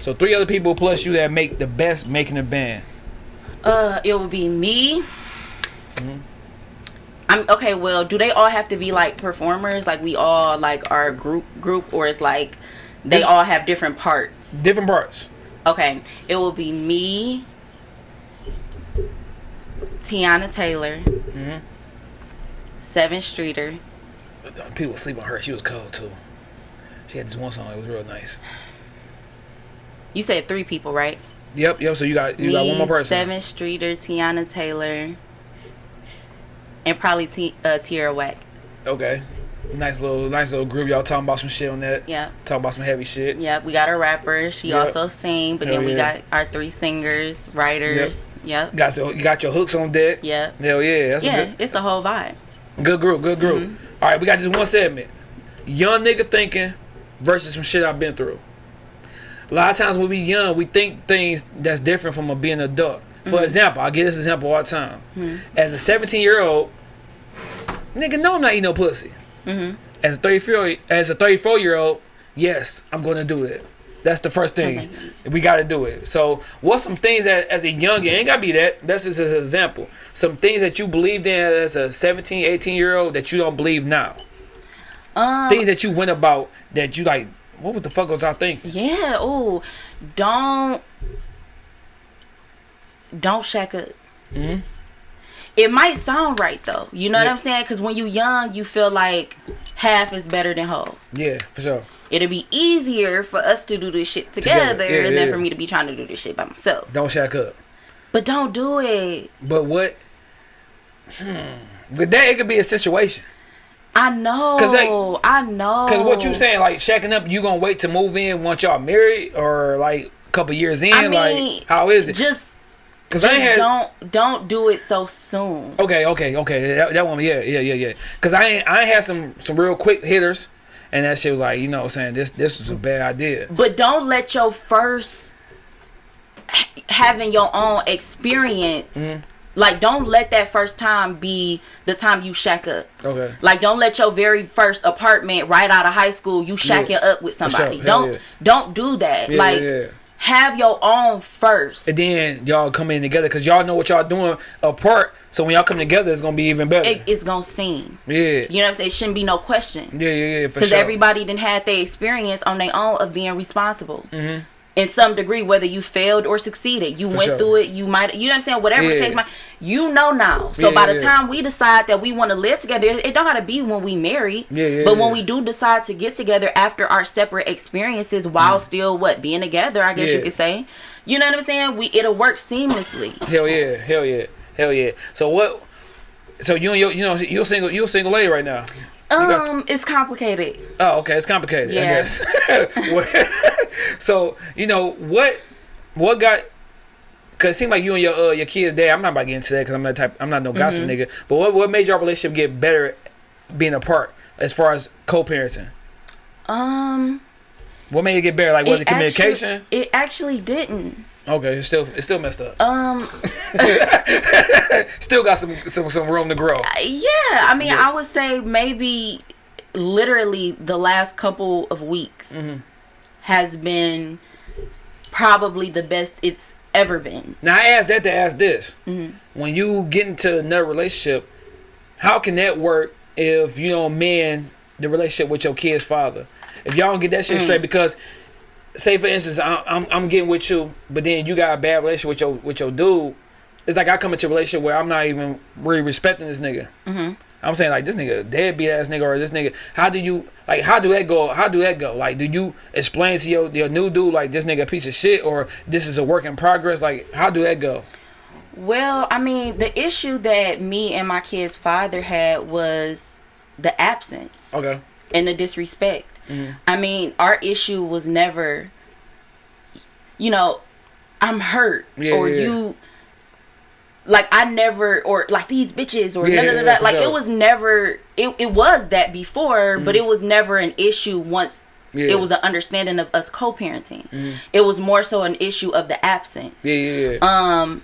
So three other people plus you that make the best Making a Band. Uh, it would be me. Mm-hmm. I'm okay. Well, do they all have to be like performers? Like we all like our group group, or it's like they all have different parts? Different parts. Okay, it will be me, Teyana Taylor, Mm-hmm. Sevyn Streeter, People sleep on her. She was cold too. She had this one song. It was real nice. You said three people, right? Yep, yep. So you got you got one more person. Sevyn Streeter, Teyana Taylor, and probably T- uh, Tierra Whack. Okay. Nice little nice little group. Y'all talking about some shit on that. Yeah. Talking about some heavy shit. Yep, we got a rapper. She Yep. also sing, but Hell then we yeah. got our three singers, writers. Yep. Got your you got your hooks on deck. Yep. Hell yeah. That's Yeah, good, it's a whole vibe. Good group, good group. Mm-hmm. All right, we got just one segment. Young nigga thinking versus some shit I've been through. A lot of times when we young, we think things that's different from a being adult. For Mm-hmm. example, I give this example all the time. As a 17 year old, nigga, no, I'm not eating no pussy. Mm-hmm. As a 34, as a 34 year old, yes, I'm going to do it. That's the first thing. We got to do it. So, what's some things that as a young, it ain't got to be that. That's just an example. Some things that you believed in as a 17, 18 year old that you don't believe now. Um, Things that you went about that you like, what the fuck was I thinking? yeah. Oh, don't don't shack up. Mm-hmm. It might sound right though. You know Yeah. what I'm saying? Because when you young, you feel like half is better than whole. Yeah, for sure. It'll be easier for us to do this shit Together. together, Yeah, than yeah. for me to be trying to do this shit by myself. Don't shack up. But don't do it. But what? Hmm. With that, it could be a situation. I know. 'Cause they- I know. Cause what you saying, like shacking up, you gonna wait to move in once y'all married, or like a couple years in? I mean, like how is it? Just, Cause just ain't had. don't don't do it so soon. Okay, okay, okay. That, that one, yeah, yeah, yeah, yeah. Cause I I had some some real quick hitters, and that shit was like, you know, what I'm saying this this was a bad idea. But don't let your first having your own experience. Mm-hmm. Like, don't let that first time be the time you shack up. Okay. Like, don't let your very first apartment right out of high school you shacking Yeah. up with somebody. Hell Don't yeah. don't do that. Yeah, like. Have your own first. And then y'all come in together, cause y'all know what y'all doing apart. So when y'all come together, it's gonna be even better. It, it's gonna sing. yeah. You know what I'm saying? It shouldn't be no question. Yeah, yeah, yeah, for because sure. everybody didn't have their experience on their own of being responsible Mm-hmm. In some degree whether you failed or succeeded you went sure. through it you might you know what i'm saying whatever the Yeah. case might you know now so Yeah, by the yeah. time we decide that we want to live together it don't gotta be when we marry Yeah, yeah, but when we do decide to get together after our separate experiences while still what being together i guess Mm. You could say you know what i'm saying we it'll work seamlessly Hell yeah, hell yeah, hell yeah. So what? So you and your, you know you're single you're single lady right now. Um it's complicated Oh, okay, it's complicated. I Yeah. guess. so you know what what got Cause it seemed like you and your uh, your kids dad. I'm not about to get into that because I'm not type. I'm not no gossip nigga. But what what made your relationship get better, being apart as far as co-parenting? Um, What made it get better? Like was it, actually- communication? it actually didn't. Okay, it's still it's still messed up. Um, still got some some some room to grow. yeah, I mean, Yeah. I would say maybe literally the last couple of weeks Mm-hmm. has been probably the best it's ever been. Now I asked that to ask this: Mm-hmm. when you get into another relationship, how can that work if you don't mend the relationship with your kid's father? If y'all don't get that shit Mm. straight, because say for instance, I, I'm I'm getting with you, but then you got a bad relationship with your with your dude. It's like I come into a relationship where I'm not even really respecting this nigga. Mm-hmm. I'm saying like this nigga deadbeat ass nigga or this nigga. How do you like? How do that go? How do that go? Like, do you explain to your your new dude like this nigga a piece of shit or this is a work in progress? Like, how do that go? Well, I mean, the issue that me and my kid's father had was the absence Okay. and the disrespect. Mm-hmm. I mean, our issue was never, you know, I'm hurt Yeah, or yeah, you, like I never or like these bitches or Yeah, da da da. da. Like it was never. It it was that before, but it was never an issue once. Mm-hmm. Yeah. Mm-hmm. It was an understanding of us co-parenting. It was more so an issue of the absence. Yeah, yeah, yeah. Um,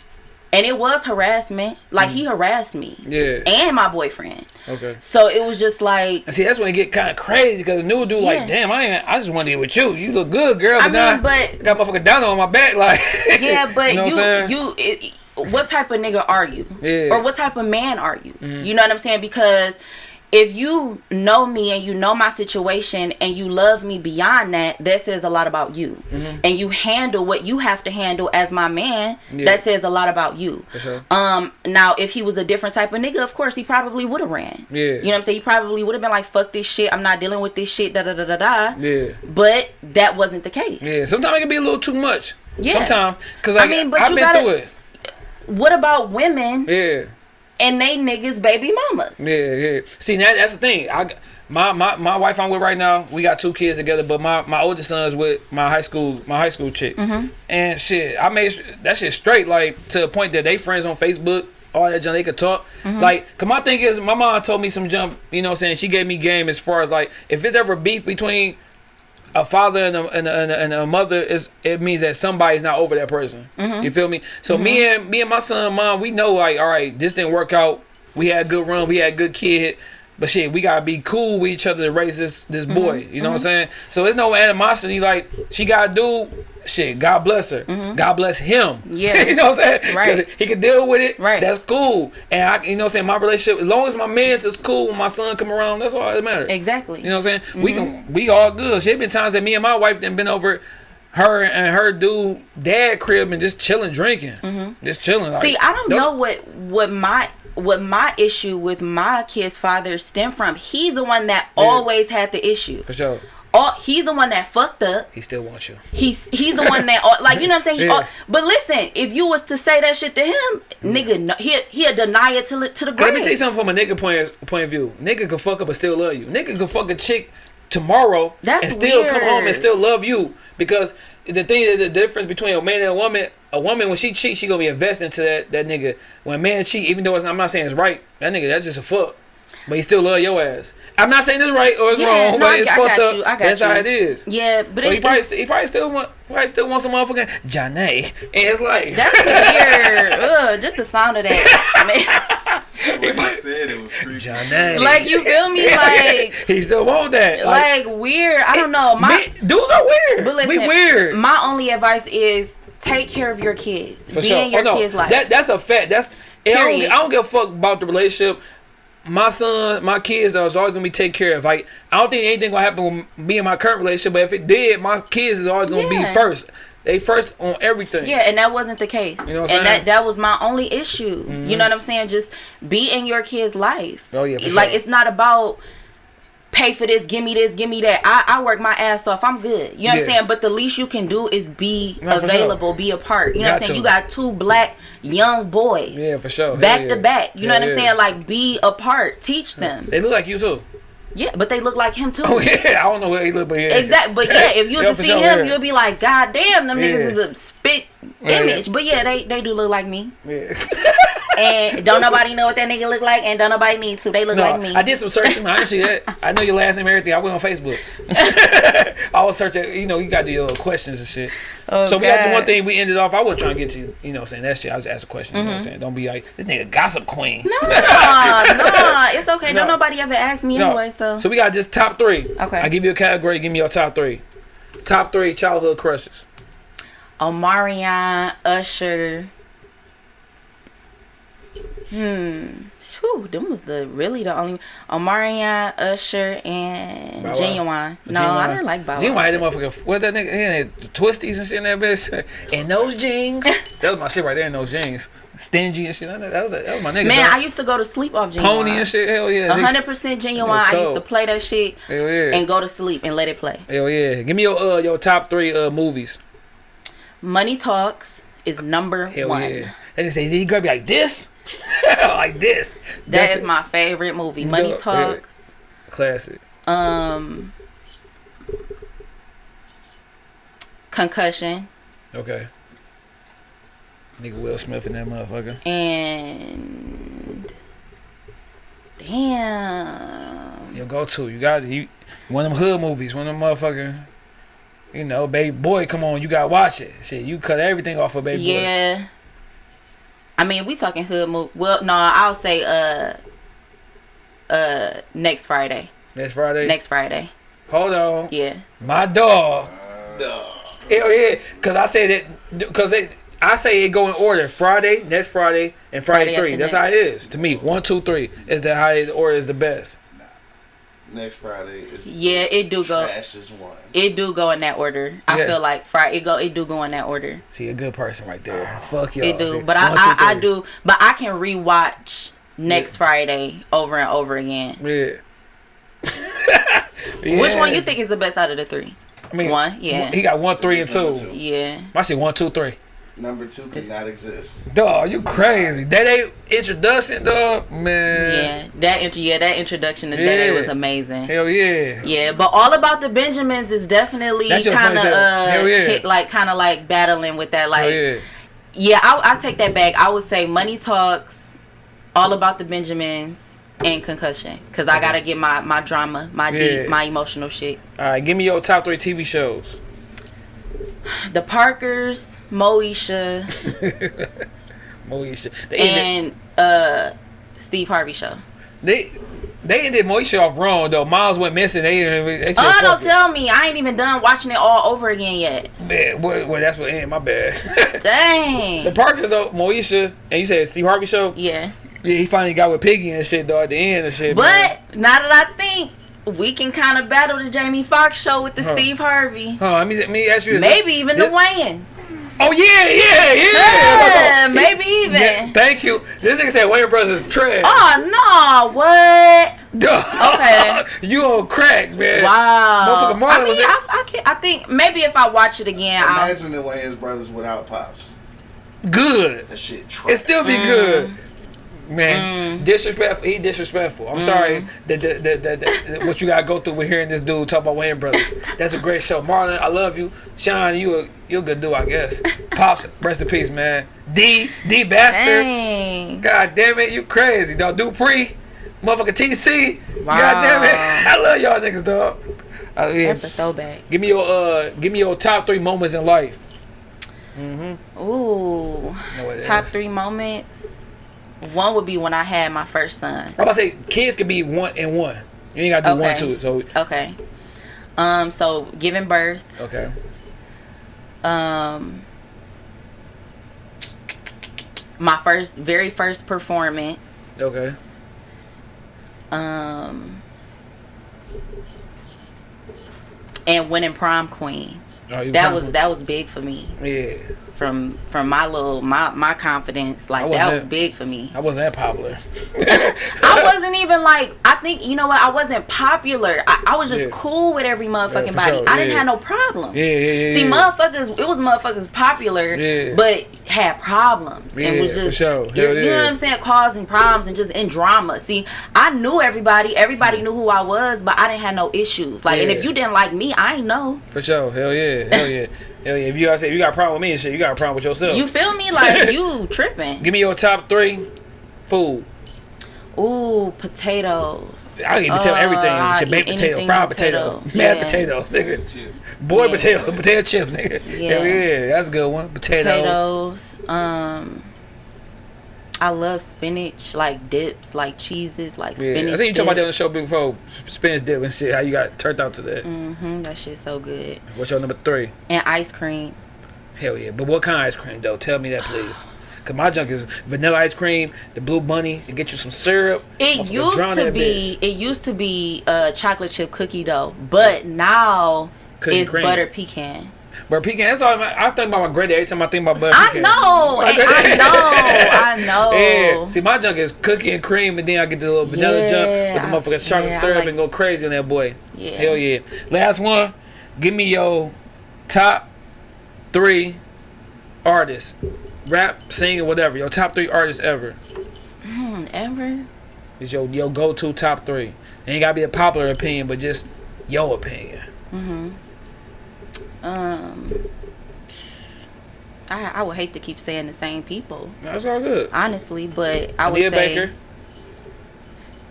and it was harassment. Like he mm. harassed me yeah. and my boyfriend. Okay. So it was just like see, that's when it get kind of crazy because the new dude like, damn, I ain't, I just want to get with you. You look good, girl. I But now mean, but got motherfucking down on my back, like. yeah, but know what you you, it, what type of nigga are you? Yeah. Or what type of man are you? Mm-hmm. You know what I'm saying? Because if you know me and you know my situation and you love me beyond that, that says a lot about you. And you handle what you have to handle as my man, Mm-hmm. Yeah. that says a lot about you. Sure. Um now if he was a different type of nigga, of course he probably would have ran. Yeah. You know what I'm saying? He probably would have been like, fuck this shit, I'm not dealing with this shit, da da da da da. Yeah. But that wasn't the case. Yeah. Sometimes it can be a little too much. Yeah. Sometimes, cause I like, I mean, but have you been gotta- through it. What about women Yeah. And they niggas baby mamas? Yeah, yeah. See, that, that's the thing. I my, my my wife I'm with right now. We got two kids together, but my my oldest son's with my high school my high school chick. Mm-hmm. And shit, I made that shit straight like to the point that they friends on Facebook. All that junk they could talk. Mm-hmm. Like, cause my thing is, my mom told me some jump. You know, what I'm saying she gave me game as far as like if it's ever beef between a father and a, and a, and a, and a mother is it means that somebody's not over that person. Mm-hmm. You feel me? So me and me and my son, mom, we know like, all right, this didn't work out. We had a good run. We had a good kid. But shit, we gotta be cool with each other to raise this this Mm-hmm. boy. You know what I'm saying? So there's no animosity. Like she gotta do shit. God bless her. God bless him. Mm-hmm. Yeah. you know what I'm saying? Right. He can deal with it. Right. That's cool. And I, you know what I'm saying? My relationship, as long as my man's is cool when my son come around, that's all that matters. Exactly. You know what I'm saying? Mm-hmm. We can we all good. Shit been times that me and my wife done been over her and her dude dad crib and just chilling drinking. Just chilling. Like, Mm-hmm. See, I don't know what what my what my issue with my kid's father stem from. He's the one that Yeah. always had the issue. For sure. All, he's the one that fucked up. He still wants you. He's he's the one that like you know what I'm saying. He Yeah. al- but listen, if you was to say that shit to him, nigga, no, he he'll deny it to to the grave. Let me tell you something from a nigga point point of view. Nigga can fuck up but still love you. Nigga can fuck a chick tomorrow That's and still come home and still love you. Because the thing the difference between a man and a woman a woman when she cheats she gonna be invested into that that nigga. When a man cheat even though it's, I'm not saying it's right that nigga that's just a fuck but he still love your ass I'm not saying it's right or it's Yeah, wrong no, but I- it's I fucked got up you, I got that's you. how it is Yeah, but so it, he probably st- he probably still want probably still want some motherfucking Janae and it's like that's weird. Ugh, just the sound of that. The way you said it was creepy. Janae like you feel me? Like he still want that like weird. I don't know. My Me- dudes are weird. But listen, we weird. My only advice is take care of your kids. For Be sure. in your Oh, no. kids' life. That that's a fact. That's I don't, Period. I don't give a fuck about the relationship. My son, my kids are always gonna be taken care of. Like I don't think anything gonna happen with me and my current relationship. But if it did, my kids is always gonna Yeah. be first. They first on everything. yeah, and that wasn't the case. You know what I'm and saying? Mm-hmm. that that was my only issue. You know what I'm saying? Just be in your kids' life. Oh, yeah, like sure. it's not about pay for this, give me this, give me that. I, I work my ass off. I'm good. You know what I'm saying? But the least you can do is be for sure. available, be a part. You know what I'm saying? You got two black young boys. Yeah, for sure. Back yeah. to back. You know what I'm saying? Like be a part. Teach them. They look like you too. Yeah, but they look like him too. Oh yeah, I don't know where he look, but yeah. Exactly, but yeah, if you Yeah, to see sure, him, yeah. you'll be like, God damn, them niggas is a spit Yeah. image. But yeah, they they do look like me. Yeah. And don't nobody know what that nigga look like, and don't nobody need to. They look No, like me. I did some searching. I actually, I know your last name and everything. I went on Facebook. I was searching. You know, you got to do your little questions and shit. Oh, so we got God. one thing we ended off. I wasn't trying to get to, you know, saying that shit. I was asking questions. You know what I'm Mm-hmm. saying? Don't be like this nigga gossip queen. No, no, it's okay. No. Don't nobody ever ask me No. anyway. So, So we got just top three. Okay. I give you a category. Give me your top three. Top three childhood crushes. Omarion, Usher. Hmm. Whew, them was the really the only Omarion, Usher, and Bow. Ginuwine. No, Ginuwine. I didn't like Bow. Ginuwine them motherfucker. What that nigga? He had the twisties and shit in that bitch. And those jeans. that was my shit right there in those jeans. Stingy and shit. That was, that was my nigga. Man. I used to go to sleep off Ginuwine. Pony and shit. Hell yeah. Hundred percent genuine. I used to play that shit Hell yeah. and go to sleep and let it play. Hell yeah. Give me your uh your top three uh movies. Money Talks is number Hell one. yeah. And they say, did he grab you like this? like this. That That's is my favorite movie. Money Yeah. Talks. classic. Um, Concussion Okay. Nigga Will Smith in that motherfucker. and damn. Your go to. You got you one of them hood movies, one of them motherfucker. You know, baby boy, come on, you gotta watch it. Shit, you cut everything off of baby boy. Yeah. I mean, we talking hood movie. Well, no, I'll say uh, uh, next Friday. Next Friday. Next Friday. Hold on. Yeah. My dog. No. Hell yeah. Cause I say that cause they I say it go in order. Friday, next Friday, and Friday, Friday three. That's next. how it is. To me. One, two, three is the highest the order is the best. Next Friday is Yeah, it do go. trash is one. It do go in that order. I feel like Friday. It go. It do go in that order. See a good person right there. Fuck you. It do. But I, I, I do. But I can rewatch next Friday over and over again. Yeah. Which one you think is the best out of the three? I mean, One, yeah. He got one, three, and two. two. Yeah. I say one, two, three. Number two cannot exist. Dog, you crazy. That ain't introduction, dog. Man. Yeah. That intro. Yeah. That introduction to that day was amazing. Hell yeah. Yeah, but all about the Benjamins is definitely kind of uh, yeah. hit, like kind of like battling with that. Like, Hell yeah. yeah, I I take that back. I would say Money Talks, all about the Benjamins, and Concussion, cause I gotta get my my drama, my Yeah. deep, my emotional shit. All right, give me your top three TV shows. The Parkers, Moesha, Moesha. They ended, and uh Steve Harvey show. they they ended Moesha off wrong though. Miles went missing. They they, Oh, don't tell me. I ain't even done watching it all over again yet. Man, well, well, that's what ended. My bad. Dang. The Parkers though, Moesha, and you said Steve Harvey show. Yeah. Yeah, he finally got with Piggy and shit though at the end and shit. man. But now that I think, we can kind of battle the Jamie Foxx show with the Huh. Steve Harvey. Huh, let me let me ask you. Maybe even the Wayans. Oh yeah, yeah, yeah. Yeah, He- maybe even. Yeah, thank you. This nigga said Wayans Brothers is trash. Oh no! What? Okay. you on crack, man. Wow. Motherfucker Marlon I mean, in- I, I, can, I think maybe if I watch it again, I'll. Imagine the Wayans brothers without pops. Good. That shit trash. It still be Mm. good. Man, disrespectful. He disrespectful. Mm. I'm sorry that, that, that, what you gotta go through with hearing this dude talk about Wayans Brothers. That's a great show. Marlon, I love you. Sean, you a you a good dude, I guess. Pops, rest in peace, man. D D bastard. Dang. God damn it, you crazy, dog. Dupree, motherfucker TC. Wow. God damn it, I love y'all niggas, dog. Uh, yeah. That's a throwback. Give me your uh, give me your top three moments in life. Ooh. Know what it Top is. three moments. One would be when I had my first son. I'm about to say kids could be one and one. You ain't gotta do one Okay. two. So Okay. Um. So giving birth. okay. Um. My first, very first performance. Okay. Um. And winning prom queen. Oh, you That was that was big for me. Yeah, From from my little my my confidence. Like that was big for me. I wasn't that popular. I wasn't even like I think you know what I wasn't popular. I, I was just Yeah. cool with every motherfucking for body. sure, I didn't have no problems. Yeah, yeah, yeah. See, yeah. motherfuckers, it was motherfuckers popular, Yeah. but had problems and was just, sure. you, you know what I'm saying, causing problems and just in drama. See, I knew everybody, everybody knew who I was, but I didn't have no issues. Like, and if you didn't like me, I ain't know. For sure. Hell yeah. Hell yeah. If you if you got a problem with me and shit, you got a problem with yourself. You feel me? Like you tripping. Give me your top three food. Ooh, potatoes. I can tell Uh, everything. I'll Shit, baked potato, fried potato. potato, mad Yeah. potatoes, nigga. Boy Yeah. potato, potato chips, nigga. Yeah. Hell yeah, that's a good one. Potatoes. Potatoes. Um, I love spinach, like dips, like cheeses, like Yeah. spinach. I think you talked about that on the show before. Spinach dip and shit. How you got turned out to that? Mm-hmm. that shit's so good. What's your number three? And ice cream. Hell yeah. But what kind of ice cream though? Tell me that please. Cause my junk is vanilla ice cream, the blue bunny, and get you some syrup. It used to be it used to be a chocolate chip cookie dough, but now Cookie it's cream. butter pecan. But pecan, that's all I, I think about my granddad every time I think about butter I pecan. know, I know, I know. Yeah. See, my junk is cookie and cream, and then I get the little vanilla junk with the motherfucking chocolate yeah, syrup like- and go crazy on that boy. Yeah. Hell yeah. Last one. Give me your top three artists, rap, singing, whatever. Your top three artists ever. Hmm, ever? Is your your go to top three. It Ain't gotta be a popular opinion, but just your opinion. Mm-hmm. Um, I I would hate to keep saying the same people, That's all good. honestly, but I would say, Baker.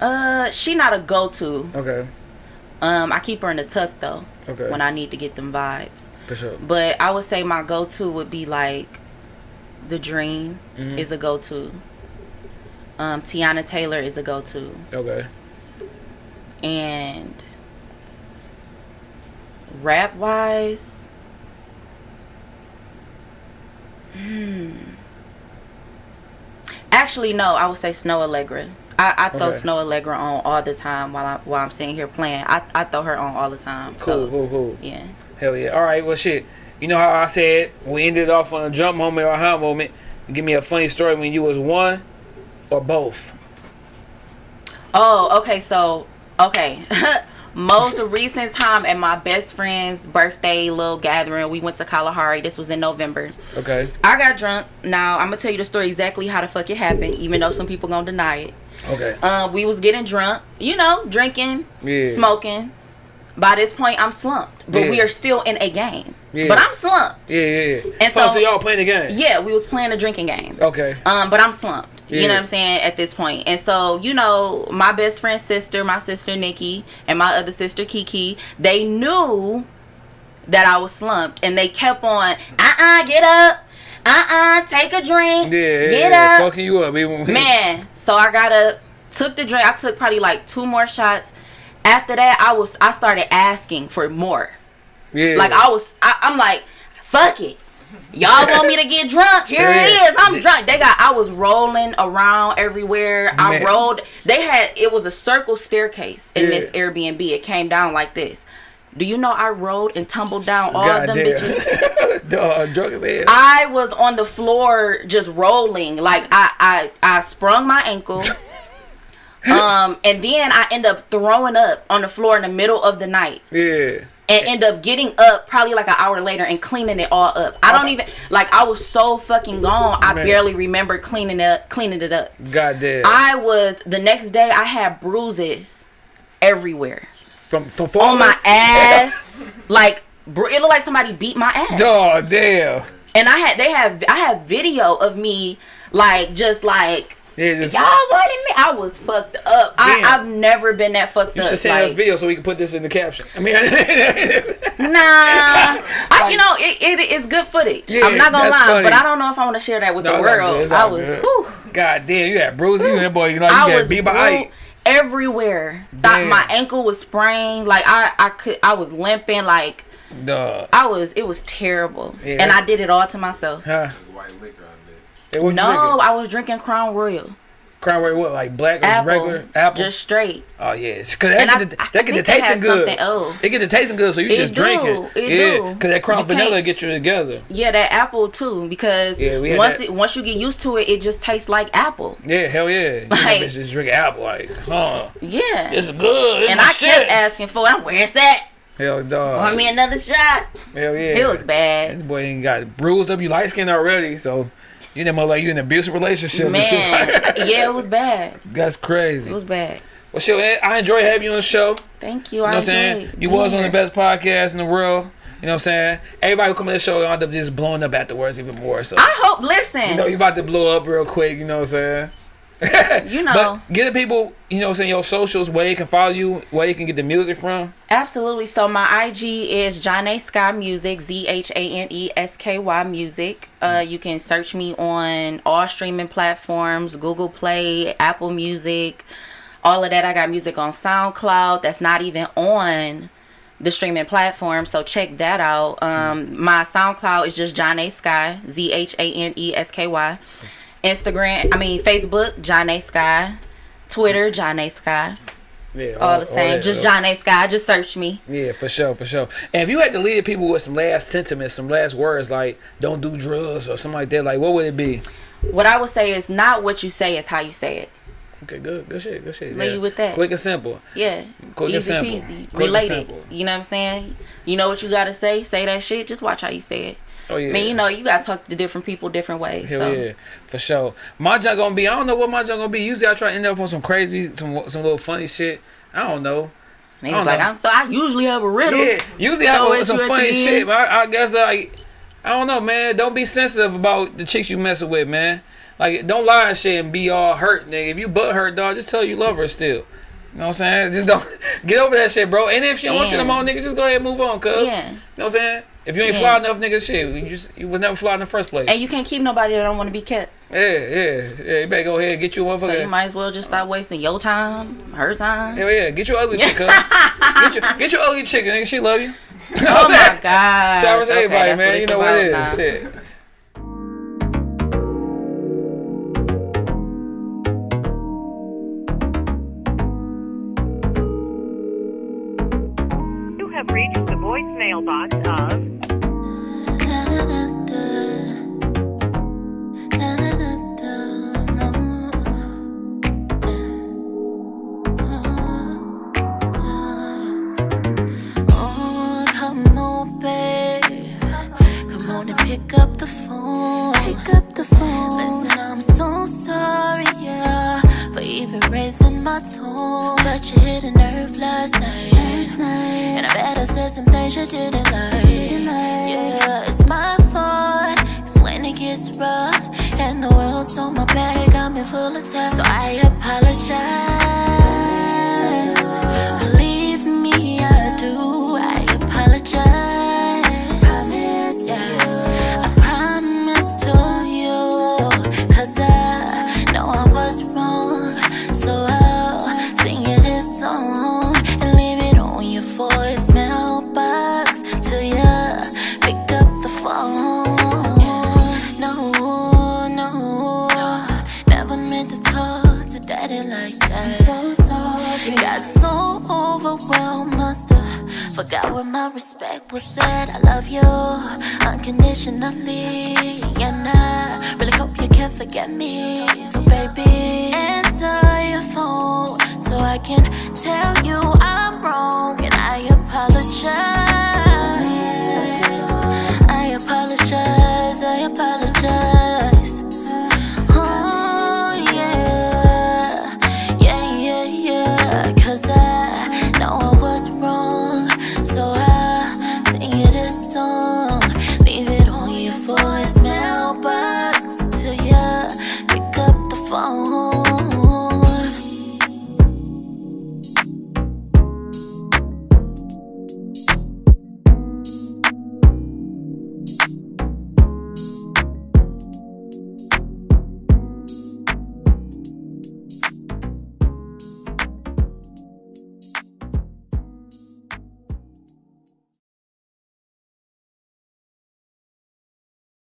uh, she not a go-to. Okay. Um, I keep her in the tuck though Okay. when I need to get them vibes. For sure. But I would say my go-to would be like, The Dream Mhm. is a go-to. Um, Teyana Taylor is a go-to, Okay. and rap-wise, hmm. Actually, no. I would say Snoh Aalegra. I, I throw Okay. Snoh Aalegra on all the time while I while I'm sitting here playing. I, I throw her on all the time. Cool. So Cool. Cool. yeah. Hell yeah. All right. Well, shit. You know how I said we ended off on a jump moment or a high moment. Give me a funny story when you was one or both. Oh, okay. So, okay. Most recent time at my best friend's birthday little gathering, we went to Kalahari. This was in November. Okay. I got drunk. Now I'm gonna tell you the story exactly how the fuck it happened, even though some people gonna deny it. Okay. Uh, we was getting drunk, you know, drinking, Yeah. smoking. By this point, I'm slumped, but Yeah. we are still in a game. Yeah. But I'm slumped. Yeah. Yeah. yeah. And oh, so- so y'all playing the game. Yeah, we was playing a drinking game. Okay. Um, but I'm slumped. You know what I'm saying at this point. And so, you know, my best friend's sister, my sister Nikki, and my other sister Kiki, they knew that I was slumped, and they kept on, uh, uh get up, uh, uh take a drink, Yeah. yeah, get yeah. up, Fucking you up, even. man. So I got up, took the drink. I took probably like two more shots. After that, I was I started asking for more. Yeah. Like I was, I, I'm like, fuck it. Y'all want me to get drunk? Here it is. I'm drunk. They got. I was rolling around everywhere. I Man. rolled. They had. It was a circle staircase in Yeah. this Airbnb. It came down like this. Do you know I rolled and tumbled down all of them Goddamn. bitches? Dog, drunk as hell. I was on the floor just rolling. Like I, I, I sprung my ankle. um, and then I end up throwing up on the floor in the middle of the night yeah. And end up getting up probably like an hour later and cleaning it all up. I don't oh. even like I was so fucking gone. I Man. barely remember cleaning it up, cleaning it up. Goddamn. I was the next day I had bruises everywhere. from from On my ass. like it looked like somebody beat my ass. Dog, damn. And I had they have I have video of me like just like Yeah, just, y'all wanted me. I was fucked up. I, I've never been that fucked you up. should send us video so we can put this in the caption. I mean, Nah, I, you know it, it is good footage. Yeah, I'm not gonna lie, funny. but I don't know if I want to share that with No, the it's good, world. I was, good. whew, God damn, you had bruises. You that boy, you know, you I got was beat by bru- everywhere. Thought Damn. my ankle was sprained. Like I, I could, I was limping. Like Dog. I was, it was terrible. Yeah. And I did it all to myself. Huh? Hey, No. I was drinking Crown Royal, Crown Royal, what, like black or apple, regular? Apple? just straight. oh, yeah. Because that And I- get the, I that get the tasting good. else. It get the tasting good, so you It just do, drink it. it yeah. do. Because that Crown You Vanilla get you together. Yeah, that apple too, because Yeah, once that. it once you get used to it, it just tastes like apple. Yeah, hell yeah. You Like- bitch just drink apple, like, huh? Yeah. It's good. It's and I shit. kept asking for it. I'm where's that? Hell, dog. Want me another shot? Hell yeah. It was bad. That boy ain't got bruised up. You light skinned already, so you know like you in an abusive relationship. Man, yeah, it was bad. That's crazy. It was bad. well, shit, I enjoy having you on the show. Thank you. You know I what I'm saying? You was on the best podcast in the world. You know what I'm saying? Everybody who come to the show end up just blowing up afterwards even more. So I hope. Listen, you know you about to blow up real quick. You know what I'm saying? You know. but get the people, you know, saying your socials where they can follow you, where they can get the music from. Absolutely. So my IG is Zhane Sky Music, Z H A N E S K Y Music. Uh, you can search me on all streaming platforms: Google Play, Apple Music, all of that. I got music on SoundCloud. That's not even on the streaming platform. So check that out. Um, my SoundCloud is just Zhane Sky, Z H A N E S K Y. Instagram, I mean Facebook, Zhane Sky. Twitter, Zhane Sky. Yeah, All the same. Just John A Sky. Just search me. Yeah, for sure, for sure. And if you had to leave people with some last sentiments, some last words like "don't do drugs" or something like that, like what would it be? What I would say is not what you say, is how you say it. Okay, good, good shit, good shit. Leave yeah. you with that. Quick and simple. Yeah. Quick and simple. peasy. Quick and Related. simple. You know what I'm saying? You know what you gotta say, say that shit, just watch how you say it. Oh yeah. I mean, you know, you gotta talk to different people different ways. Hell so yeah, for sure. My job gonna be. I don't know what my job gonna be. Usually I try to end up on some crazy, some some little funny shit. I don't know. I niggas don't like know. I'm, I usually have a riddle. Yeah, usually I Throw have some funny shit, but I, I guess like I don't know, man. Don't be sensitive about the chicks you messing with, man. Like don't lie and shit and be all hurt, nigga. If you butt hurt, dog, just tell you love her still. You know what I'm saying? Just don't get over that shit, bro. And if she don't want you no Yeah. more, nigga, just go ahead and move on, cuz. Yeah. You know what I'm saying? If you ain't Yeah. fly enough, nigga, shit, you just you was never fly in the first place. And you can't keep nobody that don't want to be kept. Yeah, yeah, yeah. You better go ahead and get you a So you might as well just stop wasting your time, her time. Yeah, yeah, get your ugly chick, cuz. get your get your ugly chick, nigga. She love you. You know what Oh my god. Shout out to everybody, man. You know what it is. Shit.